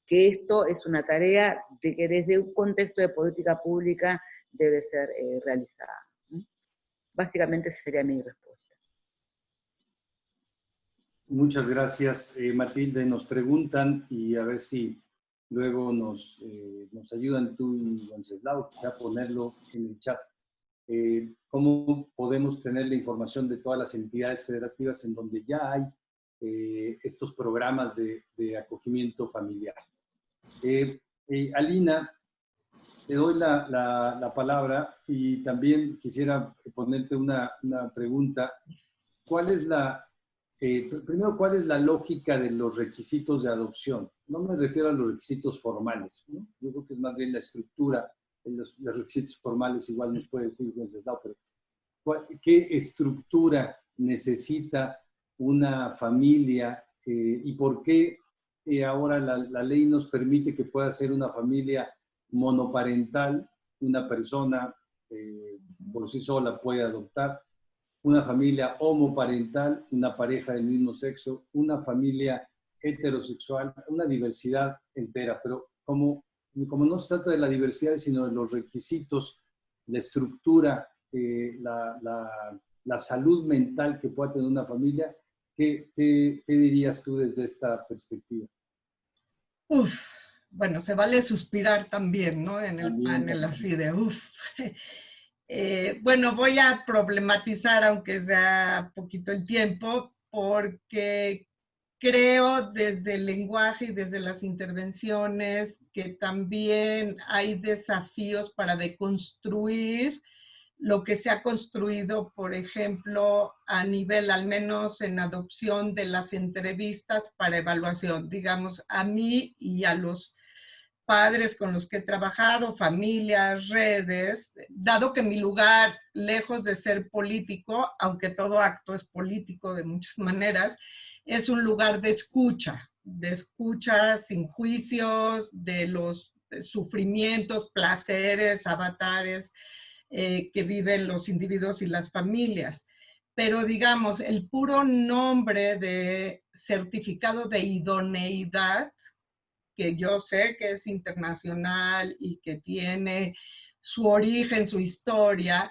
Speaker 2: que esto es una tarea de que desde un contexto de política pública debe ser eh, realizada. Básicamente esa sería mi respuesta.
Speaker 1: Muchas gracias, eh, Matilde. Nos preguntan y a ver si luego nos, eh, nos ayudan tú y Wenceslao, quizá ponerlo en el chat. Eh, ¿Cómo podemos tener la información de todas las entidades federativas en donde ya hay estos programas de, acogimiento familiar? Alina, te doy la, la, la, palabra y también quisiera ponerte una pregunta. ¿Cuál es la, eh, primero, ¿cuál es la lógica de los requisitos de adopción? No me refiero a los requisitos formales, ¿no? yo creo que es más bien la estructura, los, los requisitos formales igual nos puede decir Wenceslao, pero ¿qué estructura necesita una familia eh, y por qué eh, ahora la, la, ley nos permite que pueda ser una familia monoparental, una persona por sí sola puede adoptar, una familia homoparental, una pareja del mismo sexo, una familia heterosexual, una diversidad entera, pero como, como no se trata de la diversidad, sino de los requisitos, la estructura, eh, la, la, salud mental que pueda tener una familia, ¿qué, qué, dirías tú desde esta perspectiva?
Speaker 3: Uf, bueno, se vale suspirar también, ¿no? En el panel así de uf. Eh, bueno, voy a problematizar, aunque sea poquito el tiempo, porque creo desde el lenguaje y desde las intervenciones que también hay desafíos para deconstruir lo que se ha construido, por ejemplo, a nivel, al menos en adopción de las entrevistas para evaluación. Digamos, a mí y a los padres con los que he trabajado, familias, redes, dado que mi lugar, lejos de ser político, aunque todo acto es político de muchas maneras, es un lugar de escucha, de escucha sin juicios, de los sufrimientos, placeres, avatares eh, que viven los individuos y las familias. Pero digamos, el puro nombre de certificado de idoneidad que yo sé que es internacional y que tiene su origen, su historia,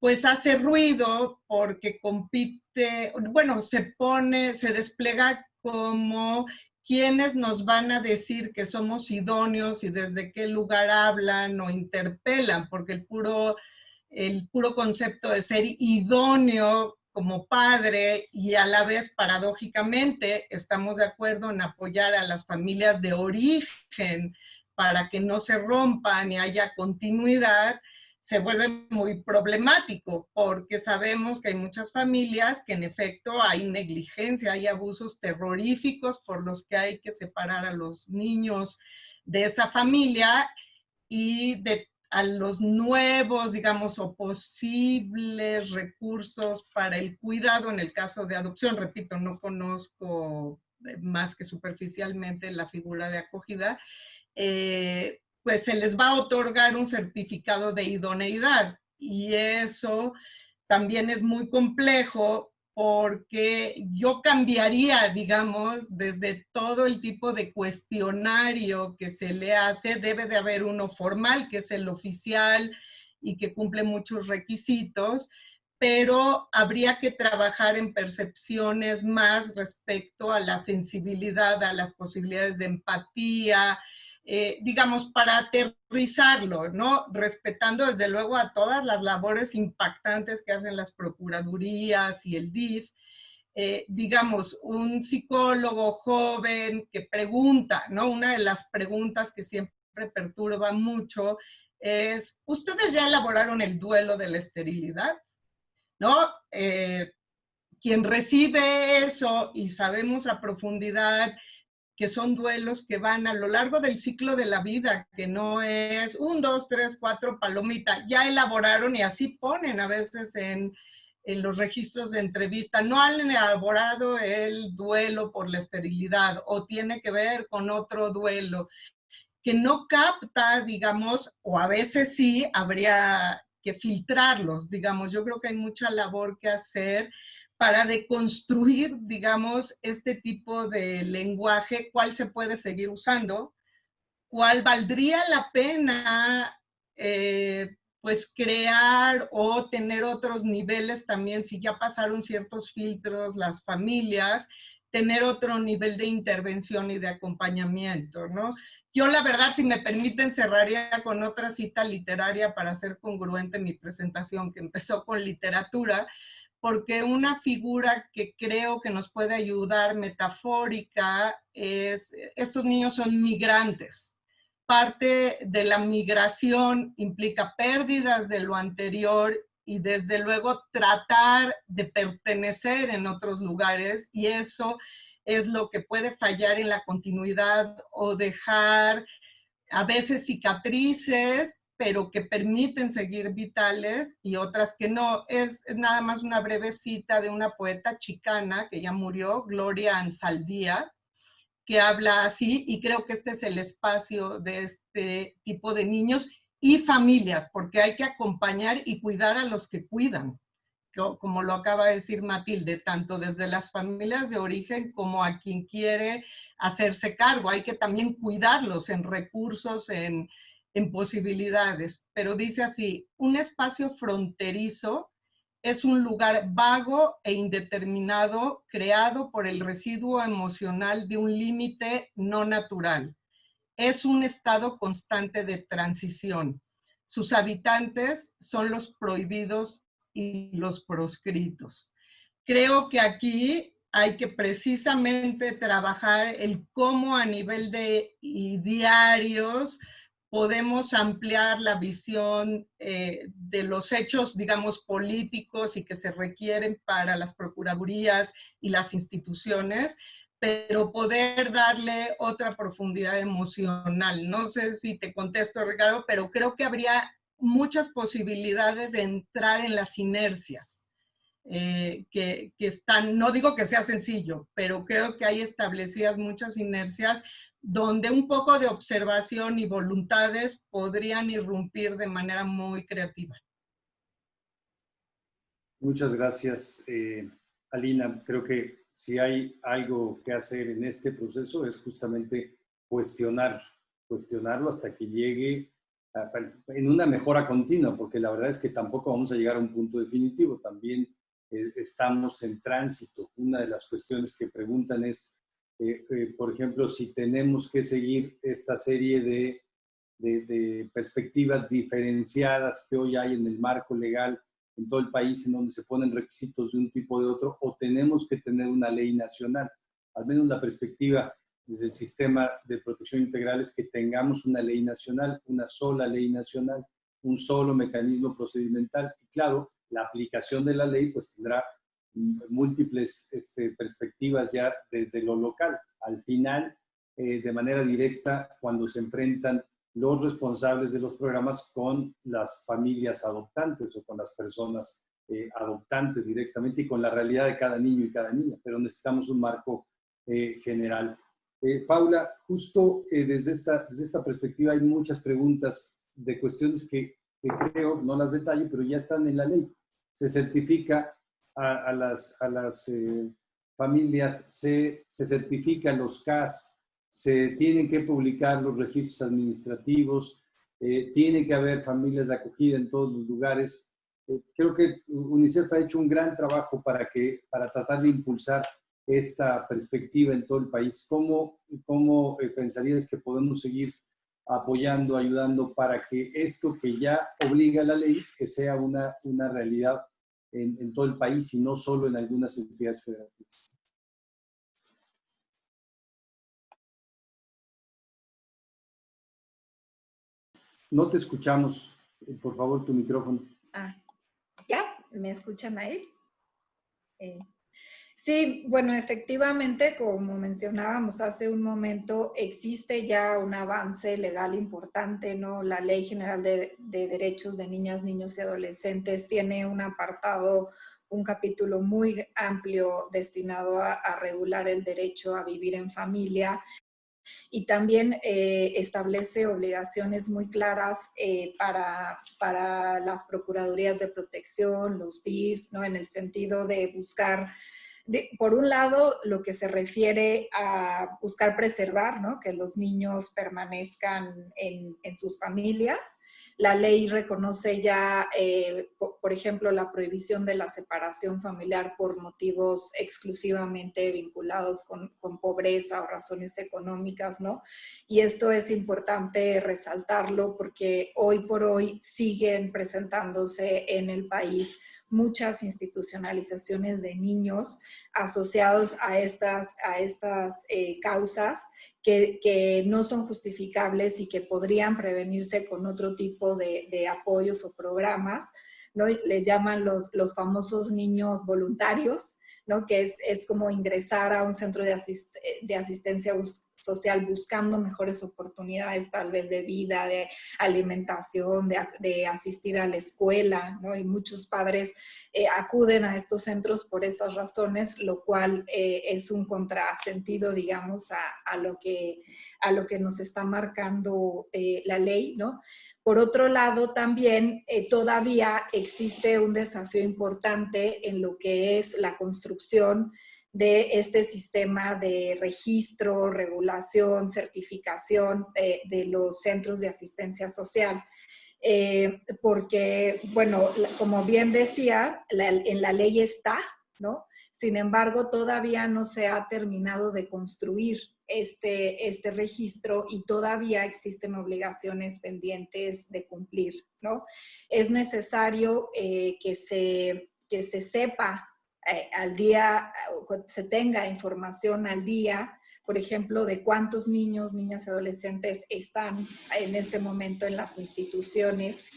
Speaker 3: pues hace ruido porque compite, bueno, se pone, se despliega como quienes nos van a decir que somos idóneos y desde qué lugar hablan o interpelan, porque el puro, el puro concepto de ser idóneo como padre y a la vez paradójicamente estamos de acuerdo en apoyar a las familias de origen para que no se rompan y haya continuidad, se vuelve muy problemático porque sabemos que hay muchas familias que en efecto hay negligencia, hay abusos terroríficos por los que hay que separar a los niños de esa familia y de a los nuevos, digamos, o posibles recursos para el cuidado en el caso de adopción. Repito, no conozco eh, más que superficialmente la figura de acogida, eh, pues se les va a otorgar un certificado de idoneidad y eso también es muy complejo porque yo cambiaría, digamos, desde todo el tipo de cuestionario que se le hace, debe de haber uno formal, que es el oficial y que cumple muchos requisitos, pero habría que trabajar en percepciones más respecto a la sensibilidad, a las posibilidades de empatía, eh, digamos, para aterrizarlo, ¿no? Respetando desde luego a todas las labores impactantes que hacen las procuradurías y el DIF, eh, digamos, un psicólogo joven que pregunta, ¿no? Una de las preguntas que siempre perturba mucho es, ¿ustedes ya elaboraron el duelo de la esterilidad? ¿No? Eh, quien recibe eso y sabemos a profundidad que son duelos que van a lo largo del ciclo de la vida, que no es un, dos, tres, cuatro, palomita, ya elaboraron y así ponen a veces en, en los registros de entrevista, no han elaborado el duelo por la esterilidad o tiene que ver con otro duelo, que no capta, digamos, o a veces sí, habría que filtrarlos, digamos, yo creo que hay mucha labor que hacer para deconstruir, digamos, este tipo de lenguaje, cuál se puede seguir usando, cuál valdría la pena eh, pues crear o tener otros niveles también, si ya pasaron ciertos filtros las familias, tener otro nivel de intervención y de acompañamiento, ¿no? Yo la verdad, si me permiten, cerraría con otra cita literaria para ser congruente mi presentación, que empezó con literatura, porque una figura que creo que nos puede ayudar metafórica es, estos niños son migrantes. Parte de la migración implica pérdidas de lo anterior y desde luego tratar de pertenecer en otros lugares y eso es lo que puede fallar en la continuidad o dejar a veces cicatrices, pero que permiten seguir vitales y otras que no. Es, nada más una breve cita de una poeta chicana que ya murió, Gloria Ansaldía, que habla así y creo que este es el espacio de este tipo de niños y familias, porque hay que acompañar y cuidar a los que cuidan como lo acaba de decir Matilde, tanto desde las familias de origen como a quien quiere hacerse cargo. Hay que también cuidarlos en recursos, en, en posibilidades. Pero dice así, un espacio fronterizo es un lugar vago e indeterminado creado por el residuo emocional de un límite no natural. Es un estado constante de transición. Sus habitantes son los prohibidos y los proscritos. Creo que aquí hay que precisamente trabajar el cómo a nivel de diarios podemos ampliar la visión eh, de los hechos, digamos, políticos y que se requieren para las procuradurías y las instituciones, pero poder darle otra profundidad emocional. No sé si te contesto, Ricardo, pero creo que habría muchas posibilidades de entrar en las inercias eh, que, están, no digo que sea sencillo, pero creo que hay establecidas muchas inercias donde un poco de observación y voluntades podrían irrumpir de manera muy creativa.
Speaker 1: Muchas gracias, eh, Alina. Creo que si hay algo que hacer en este proceso es justamente cuestionar, cuestionarlo hasta que llegue en una mejora continua, porque la verdad es que tampoco vamos a llegar a un punto definitivo, también eh, estamos en tránsito. Una de las cuestiones que preguntan es, eh, eh, por ejemplo, si tenemos que seguir esta serie de, perspectivas diferenciadas que hoy hay en el marco legal en todo el país, en donde se ponen requisitos de un tipo o de otro, o tenemos que tener una ley nacional. Al menos la perspectiva desde el sistema de protección integral es que tengamos una ley nacional, una sola ley nacional, un solo mecanismo procedimental. Y claro, la aplicación de la ley pues tendrá múltiples este, perspectivas ya desde lo local. Al final, eh, de manera directa, cuando se enfrentan los responsables de los programas con las familias adoptantes o con las personas eh, adoptantes directamente y con la realidad de cada niño y cada niña, pero necesitamos un marco eh, general. Eh, Paula, justo eh, desde, esta, desde esta perspectiva hay muchas preguntas de cuestiones que, creo, no las detalle, pero ya están en la ley. Se certifica a, las, a las eh, familias, se, se certifican los CAS, se tienen que publicar los registros administrativos, tiene que haber familias de acogida en todos los lugares. creo que UNICEF ha hecho un gran trabajo para, que, para tratar de impulsar esta perspectiva en todo el país? ¿Cómo, cómo eh, pensarías que podemos seguir apoyando, ayudando para que esto que ya obliga la ley, que sea una, una realidad en, todo el país y no solo en algunas entidades federativas? No te escuchamos. Eh, por favor, tu micrófono.
Speaker 4: Ah, ¿ya? ¿Me escuchan ahí? Eh, Sí, bueno, efectivamente, como mencionábamos hace un momento, existe ya un avance legal importante, ¿no? La Ley General de, Derechos de Niñas, Niños y Adolescentes tiene un apartado, un capítulo muy amplio destinado a, regular el derecho a vivir en familia y también eh, establece obligaciones muy claras eh, para, para las Procuradurías de Protección, los DIF, ¿no? En el sentido de buscar por un lado, lo que se refiere a buscar preservar, ¿no? que los niños permanezcan en, sus familias, La ley reconoce ya, eh, por, ejemplo, la prohibición de la separación familiar por motivos exclusivamente vinculados con, con, pobreza o razones económicas, ¿no? Y esto es importante resaltarlo porque hoy por hoy siguen presentándose en el país muchas institucionalizaciones de niños asociados a estas, a estas eh, causas que, no son justificables y que podrían prevenirse con otro tipo de, apoyos o programas. ¿no? Les llaman los, los famosos niños voluntarios, ¿no? que es, es, como ingresar a un centro de, de asistencia social buscando mejores oportunidades tal vez de vida, de alimentación, de, asistir a la escuela, ¿no? Y muchos padres eh, acuden a estos centros por esas razones, lo cual eh, es un contrasentido, digamos, a, lo que, a lo que nos está marcando eh, la ley, ¿no? Por otro lado, también todavía existe un desafío importante en lo que es la construcción de este sistema de registro, regulación, certificación eh, de los centros de asistencia social. Eh, porque, bueno, como bien decía, en la ley está, ¿no? Sin embargo, todavía no se ha terminado de construir este, este registro y todavía existen obligaciones pendientes de cumplir, ¿no? Es necesario eh, que, se, que se sepa eh, al día, se tenga información al día, por ejemplo, de cuántos niños, niñas y adolescentes están en este momento en las instituciones,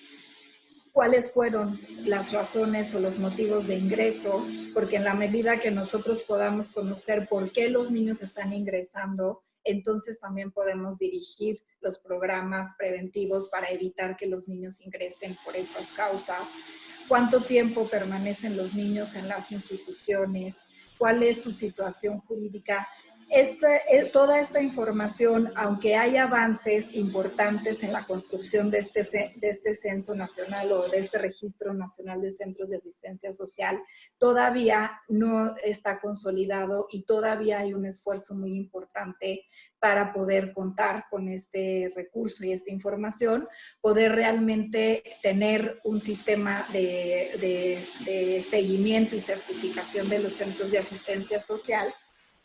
Speaker 4: cuáles fueron las razones o los motivos de ingreso, porque en la medida que nosotros podamos conocer por qué los niños están ingresando, entonces también podemos dirigir los programas preventivos para evitar que los niños ingresen por esas causas cuánto tiempo permanecen los niños en las instituciones, cuál es su situación jurídica. Eh, toda esta información, aunque hay avances importantes en la construcción de este, de este censo nacional o de este registro nacional de centros de asistencia social, todavía no está consolidado y todavía hay un esfuerzo muy importante para poder contar con este recurso y esta información, poder realmente tener un sistema de seguimiento y certificación de los centros de asistencia social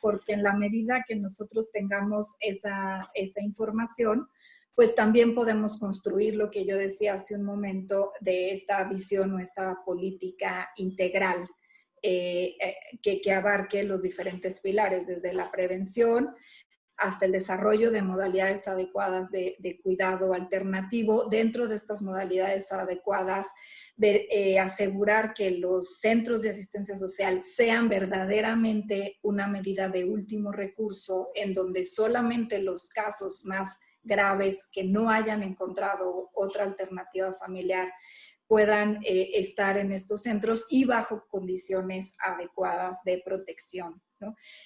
Speaker 4: porque en la medida que nosotros tengamos esa, esa información, pues también podemos construir lo que yo decía hace un momento de esta visión o esta política integral eh, eh, que, que, abarque los diferentes pilares, desde la prevención hasta el desarrollo de modalidades adecuadas de, cuidado alternativo. Dentro de estas modalidades adecuadas, eh, asegurar que los centros de asistencia social sean verdaderamente una medida de último recurso en donde solamente los casos más graves que no hayan encontrado otra alternativa familiar puedan eh, estar en estos centros y bajo condiciones adecuadas de protección.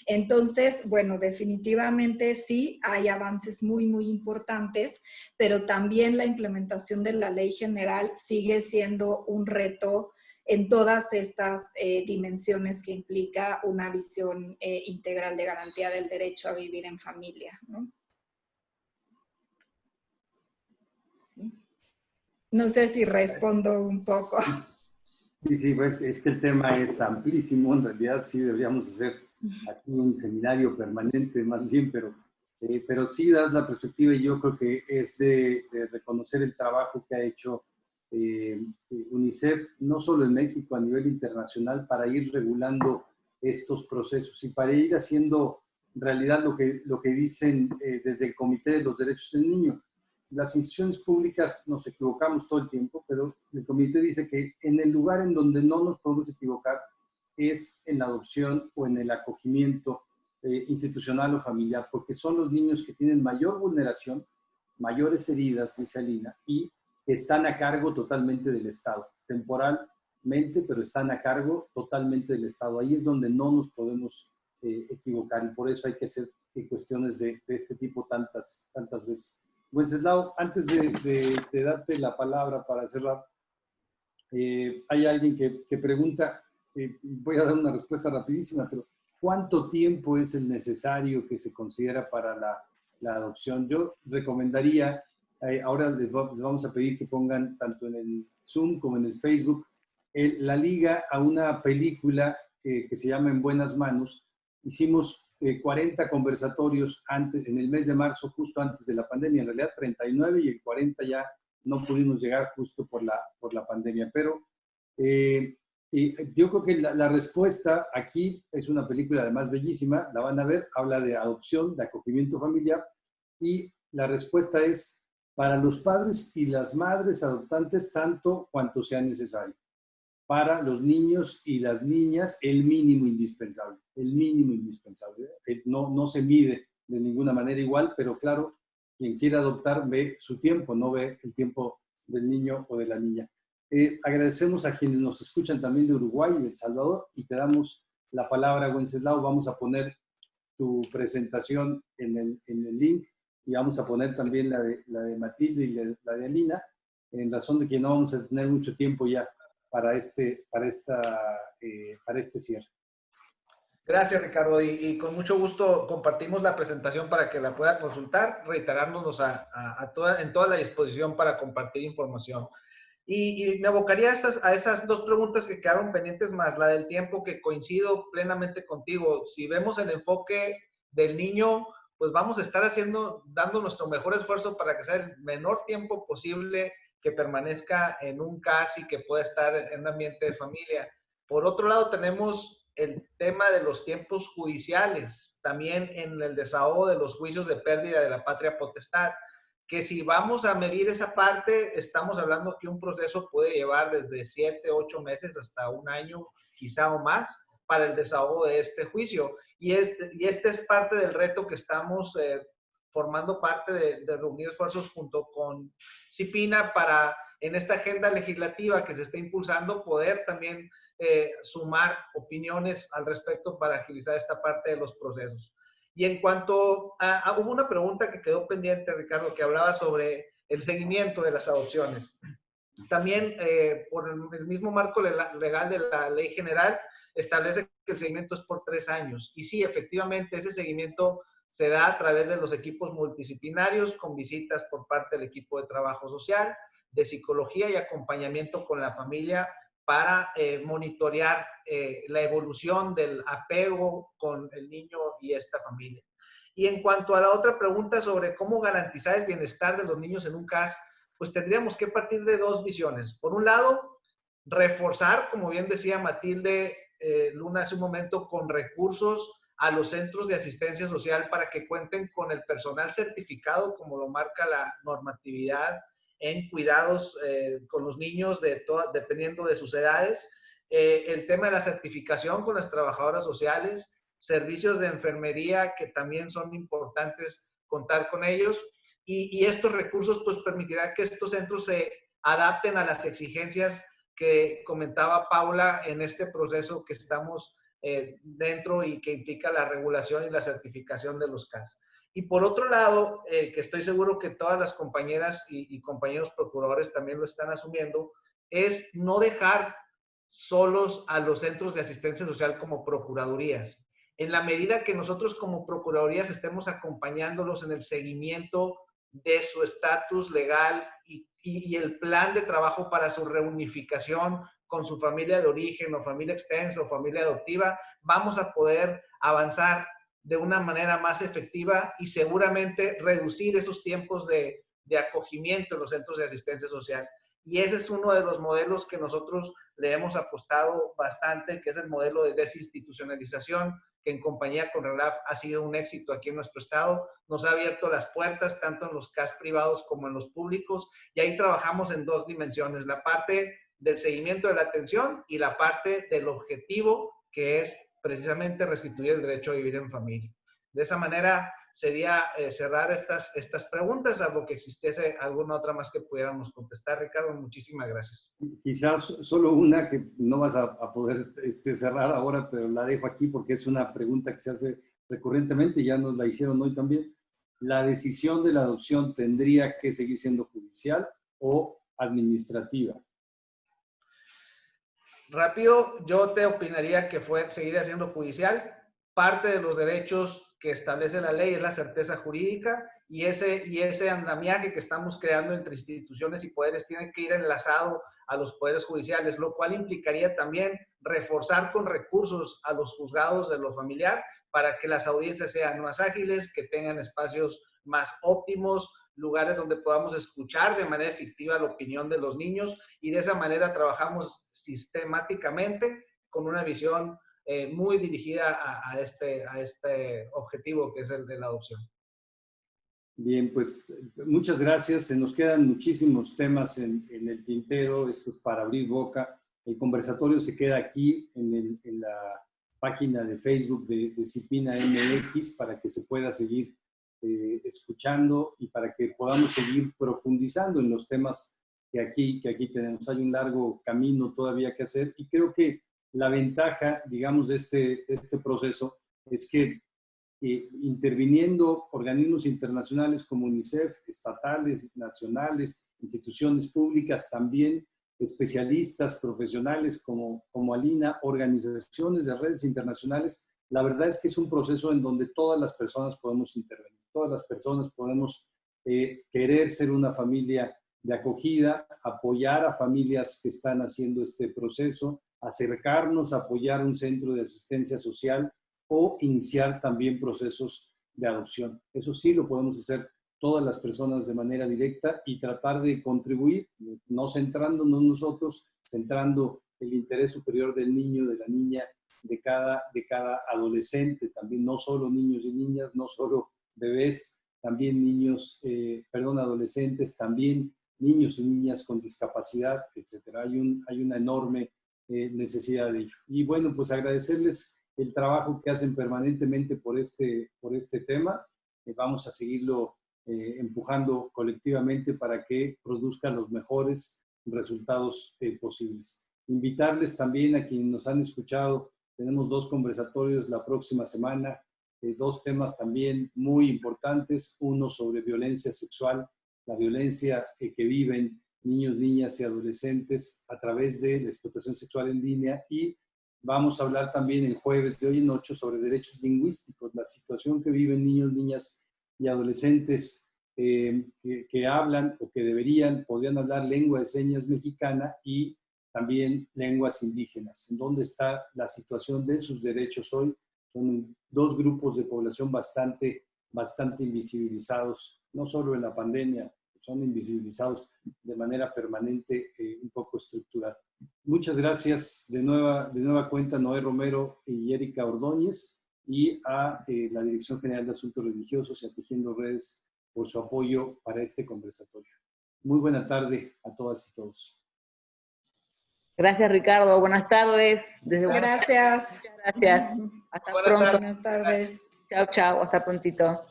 Speaker 4: Entonces, bueno, definitivamente sí hay avances muy, muy importantes, pero también la implementación de la ley general sigue siendo un reto en todas estas eh, dimensiones que implica una visión eh, integral de garantía del derecho a vivir en familia. No sé si respondo un poco.
Speaker 1: Sí, sí, pues, es que el tema es amplísimo, en realidad sí deberíamos hacer aquí un seminario permanente más bien, pero, eh, pero sí das la perspectiva y yo creo que es de, reconocer el trabajo que ha hecho eh, UNICEF, no solo en México, a nivel internacional, para ir regulando estos procesos y para ir haciendo realidad lo que, lo que dicen eh, desde el Comité de los Derechos del Niño las instituciones públicas nos equivocamos todo el tiempo, pero el comité dice que en el lugar en donde no nos podemos equivocar es en la adopción o en el acogimiento eh, institucional o familiar, porque son los niños que tienen mayor vulneración, mayores heridas, dice Alina, y están a cargo totalmente del Estado, temporalmente, pero están a cargo totalmente del Estado. Ahí es donde no nos podemos eh, equivocar y por eso hay que hacer eh, cuestiones de, de este tipo tantas, tantas veces. Wenceslao, antes de, darte la palabra para cerrar, eh, hay alguien que, pregunta, eh, voy a dar una respuesta rapidísima, pero ¿cuánto tiempo es el necesario que se considera para la, adopción? Yo recomendaría Eh, ahora les, vamos a pedir que pongan tanto en el Zoom como en el Facebook la liga a una película que se llama En Buenas Manos. Hicimos 40 eh, conversatorios antes, en el mes de marzo, justo antes de la pandemia. En realidad 39 y el 40 ya no pudimos llegar justo por la, por la pandemia. Pero eh, yo creo que la, la, respuesta aquí es una película además bellísima, la van a ver, habla de adopción, de acogimiento familiar y la respuesta es para los padres y las madres adoptantes tanto cuanto sea necesario. Para los niños y las niñas, el mínimo indispensable, el mínimo indispensable. No, no se mide de ninguna manera igual, pero claro, quien quiere adoptar ve su tiempo, no ve el tiempo del niño o de la niña. Eh, agradecemos a quienes nos escuchan también de Uruguay y de El Salvador y te damos la palabra, Wenceslao. Vamos a poner tu presentación en el, en el link y vamos a poner también la de, la de Matilde y la, de Alina, en razón de que no vamos a tener mucho tiempo ya para este, para esta, eh, para este cierre.
Speaker 5: Gracias, Ricardo. Y, con mucho gusto compartimos la presentación para que la pueda consultar, reiterándonos a, a, toda, en toda la disposición para compartir información. Y, me abocaría a, estas, a esas dos preguntas que quedaron pendientes más, la del tiempo, que coincido plenamente contigo. Si vemos el enfoque del niño, pues vamos a estar haciendo, dando nuestro mejor esfuerzo para que sea el menor tiempo posible que permanezca en un CAS que pueda estar en un ambiente de familia. Por otro lado, tenemos el tema de los tiempos judiciales, también en el desahogo de los juicios de pérdida de la patria potestad, que si vamos a medir esa parte, estamos hablando que un proceso puede llevar desde siete, ocho meses hasta un año, quizá o más, para el desahogo de este juicio. Y este, y este es parte del reto que estamos eh, formando parte de, de, reunir esfuerzos junto con CIPINA para en esta agenda legislativa que se está impulsando poder también eh, sumar opiniones al respecto para agilizar esta parte de los procesos. Y en cuanto a, hubo una pregunta que quedó pendiente, Ricardo, que hablaba sobre el seguimiento de las adopciones. También eh, por el, mismo marco legal de la ley general, establece que el seguimiento es por tres años. Y sí, efectivamente, ese seguimiento se da a través de los equipos multidisciplinarios con visitas por parte del equipo de trabajo social, de psicología y acompañamiento con la familia para eh, monitorear eh, la evolución del apego con el niño y esta familia. Y en cuanto a la otra pregunta sobre cómo garantizar el bienestar de los niños en un CAS, pues tendríamos que partir de dos visiones. Por un lado, reforzar, como bien decía Matilde, eh, Luna hace un momento con recursos a los centros de asistencia social para que cuenten con el personal certificado, como lo marca la normatividad en cuidados eh, con los niños, de dependiendo de sus edades. Eh, el tema de la certificación con las trabajadoras sociales, servicios de enfermería que también son importantes contar con ellos. Y, y estos recursos pues permitirá que estos centros se adapten a las exigencias que comentaba Paula en este proceso que estamos eh, dentro y que implica la regulación y la certificación de los CAS. Y por otro lado, eh, que estoy seguro que todas las compañeras y, compañeros procuradores también lo están asumiendo, es no dejar solos a los centros de asistencia social como procuradurías. En la medida que nosotros como procuradurías estemos acompañándolos en el seguimiento de su estatus legal y, el plan de trabajo para su reunificación con su familia de origen o familia extensa o familia adoptiva, vamos a poder avanzar de una manera más efectiva y seguramente reducir esos tiempos de, de acogimiento en los centros de asistencia social. Y ese es uno de los modelos que nosotros le hemos apostado bastante, que es el modelo de desinstitucionalización, que en compañía con RELAF ha sido un éxito aquí en nuestro estado. Nos ha abierto las puertas tanto en los CAS privados como en los públicos y ahí trabajamos en dos dimensiones, la parte del seguimiento de la atención y la parte del objetivo que es precisamente restituir el derecho a vivir en familia. De esa manera sería eh, cerrar estas, estas preguntas, algo que existiese alguna otra más que pudiéramos contestar. Ricardo, muchísimas gracias.
Speaker 1: Quizás solo una que no vas a, poder este, cerrar ahora, pero la dejo aquí porque es una pregunta que se hace recurrentemente, ya nos la hicieron hoy también. ¿La decisión de la adopción tendría que seguir siendo judicial o administrativa?
Speaker 5: Rápido, yo te opinaría que fue seguir siendo judicial. Parte de los derechos que establece la ley es la certeza jurídica y ese, y ese andamiaje que estamos creando entre instituciones y poderes tiene que ir enlazado a los poderes judiciales, lo cual implicaría también reforzar con recursos a los juzgados de lo familiar para que las audiencias sean más ágiles, que tengan espacios más óptimos, lugares donde podamos escuchar de manera efectiva la opinión de los niños y de esa manera trabajamos sistemáticamente con una visión eh, muy dirigida a, este, a este objetivo que es el de la adopción.
Speaker 1: Bien, pues muchas gracias. Se nos quedan muchísimos temas en, el tintero. Esto es para abrir boca. El conversatorio se queda aquí en, la página de Facebook de, de, Cipina MX para que se pueda seguir eh, escuchando y para que podamos seguir profundizando en los temas que aquí, que aquí tenemos. Hay un largo camino todavía que hacer y creo que la ventaja, digamos, de este, de este proceso es que eh, interviniendo organismos internacionales como UNICEF, estatales, nacionales, instituciones públicas, también especialistas, profesionales como, como Alina, organizaciones de redes internacionales, la verdad es que es un proceso en donde todas las personas podemos intervenir, todas las personas podemos eh, querer ser una familia de acogida, apoyar a familias que están haciendo este proceso, acercarnos, apoyar un centro de asistencia social o iniciar también procesos de adopción. Eso sí lo podemos hacer todas las personas de manera directa y tratar de contribuir, no centrándonos nosotros, centrando el interés superior del niño, de la niña, de cada, de cada adolescente, también no solo niños y niñas, no solo bebés, también niños, eh, perdón, adolescentes, también niños y niñas con discapacidad, etc. Hay, un, hay una enorme eh, necesidad de ello. Y bueno, pues agradecerles el trabajo que hacen permanentemente por este, por este tema. Eh, vamos a seguirlo eh, empujando colectivamente para que produzca los mejores resultados eh, posibles. Invitarles también a quienes nos han escuchado, tenemos dos conversatorios la próxima semana, dos temas también muy importantes, uno sobre violencia sexual, la violencia que viven niños, niñas y adolescentes a través de la explotación sexual en línea y Vamos a hablar también el jueves de hoy en ocho sobre derechos lingüísticos, la situación que viven niños, niñas y adolescentes eh, que, hablan o que deberían, podrían hablar lengua de señas mexicana y también lenguas indígenas. ¿En dónde está la situación de sus derechos hoy? Son dos grupos de población bastante, bastante invisibilizados, no solo en la pandemia, son invisibilizados de manera permanente, eh, un poco estructural. Muchas gracias de nueva, de nueva cuenta Noé Romero y Erika Ordóñez y a eh, la Dirección General de Asuntos Religiosos y a Tejiendo Redes por su apoyo para este conversatorio. Muy buena tarde a todas y todos.
Speaker 2: Gracias, Ricardo. Buenas tardes.
Speaker 4: gracias.
Speaker 2: Muchas gracias. Hasta pronto.
Speaker 4: Buenas tardes.
Speaker 2: Chao, chao. Hasta prontito.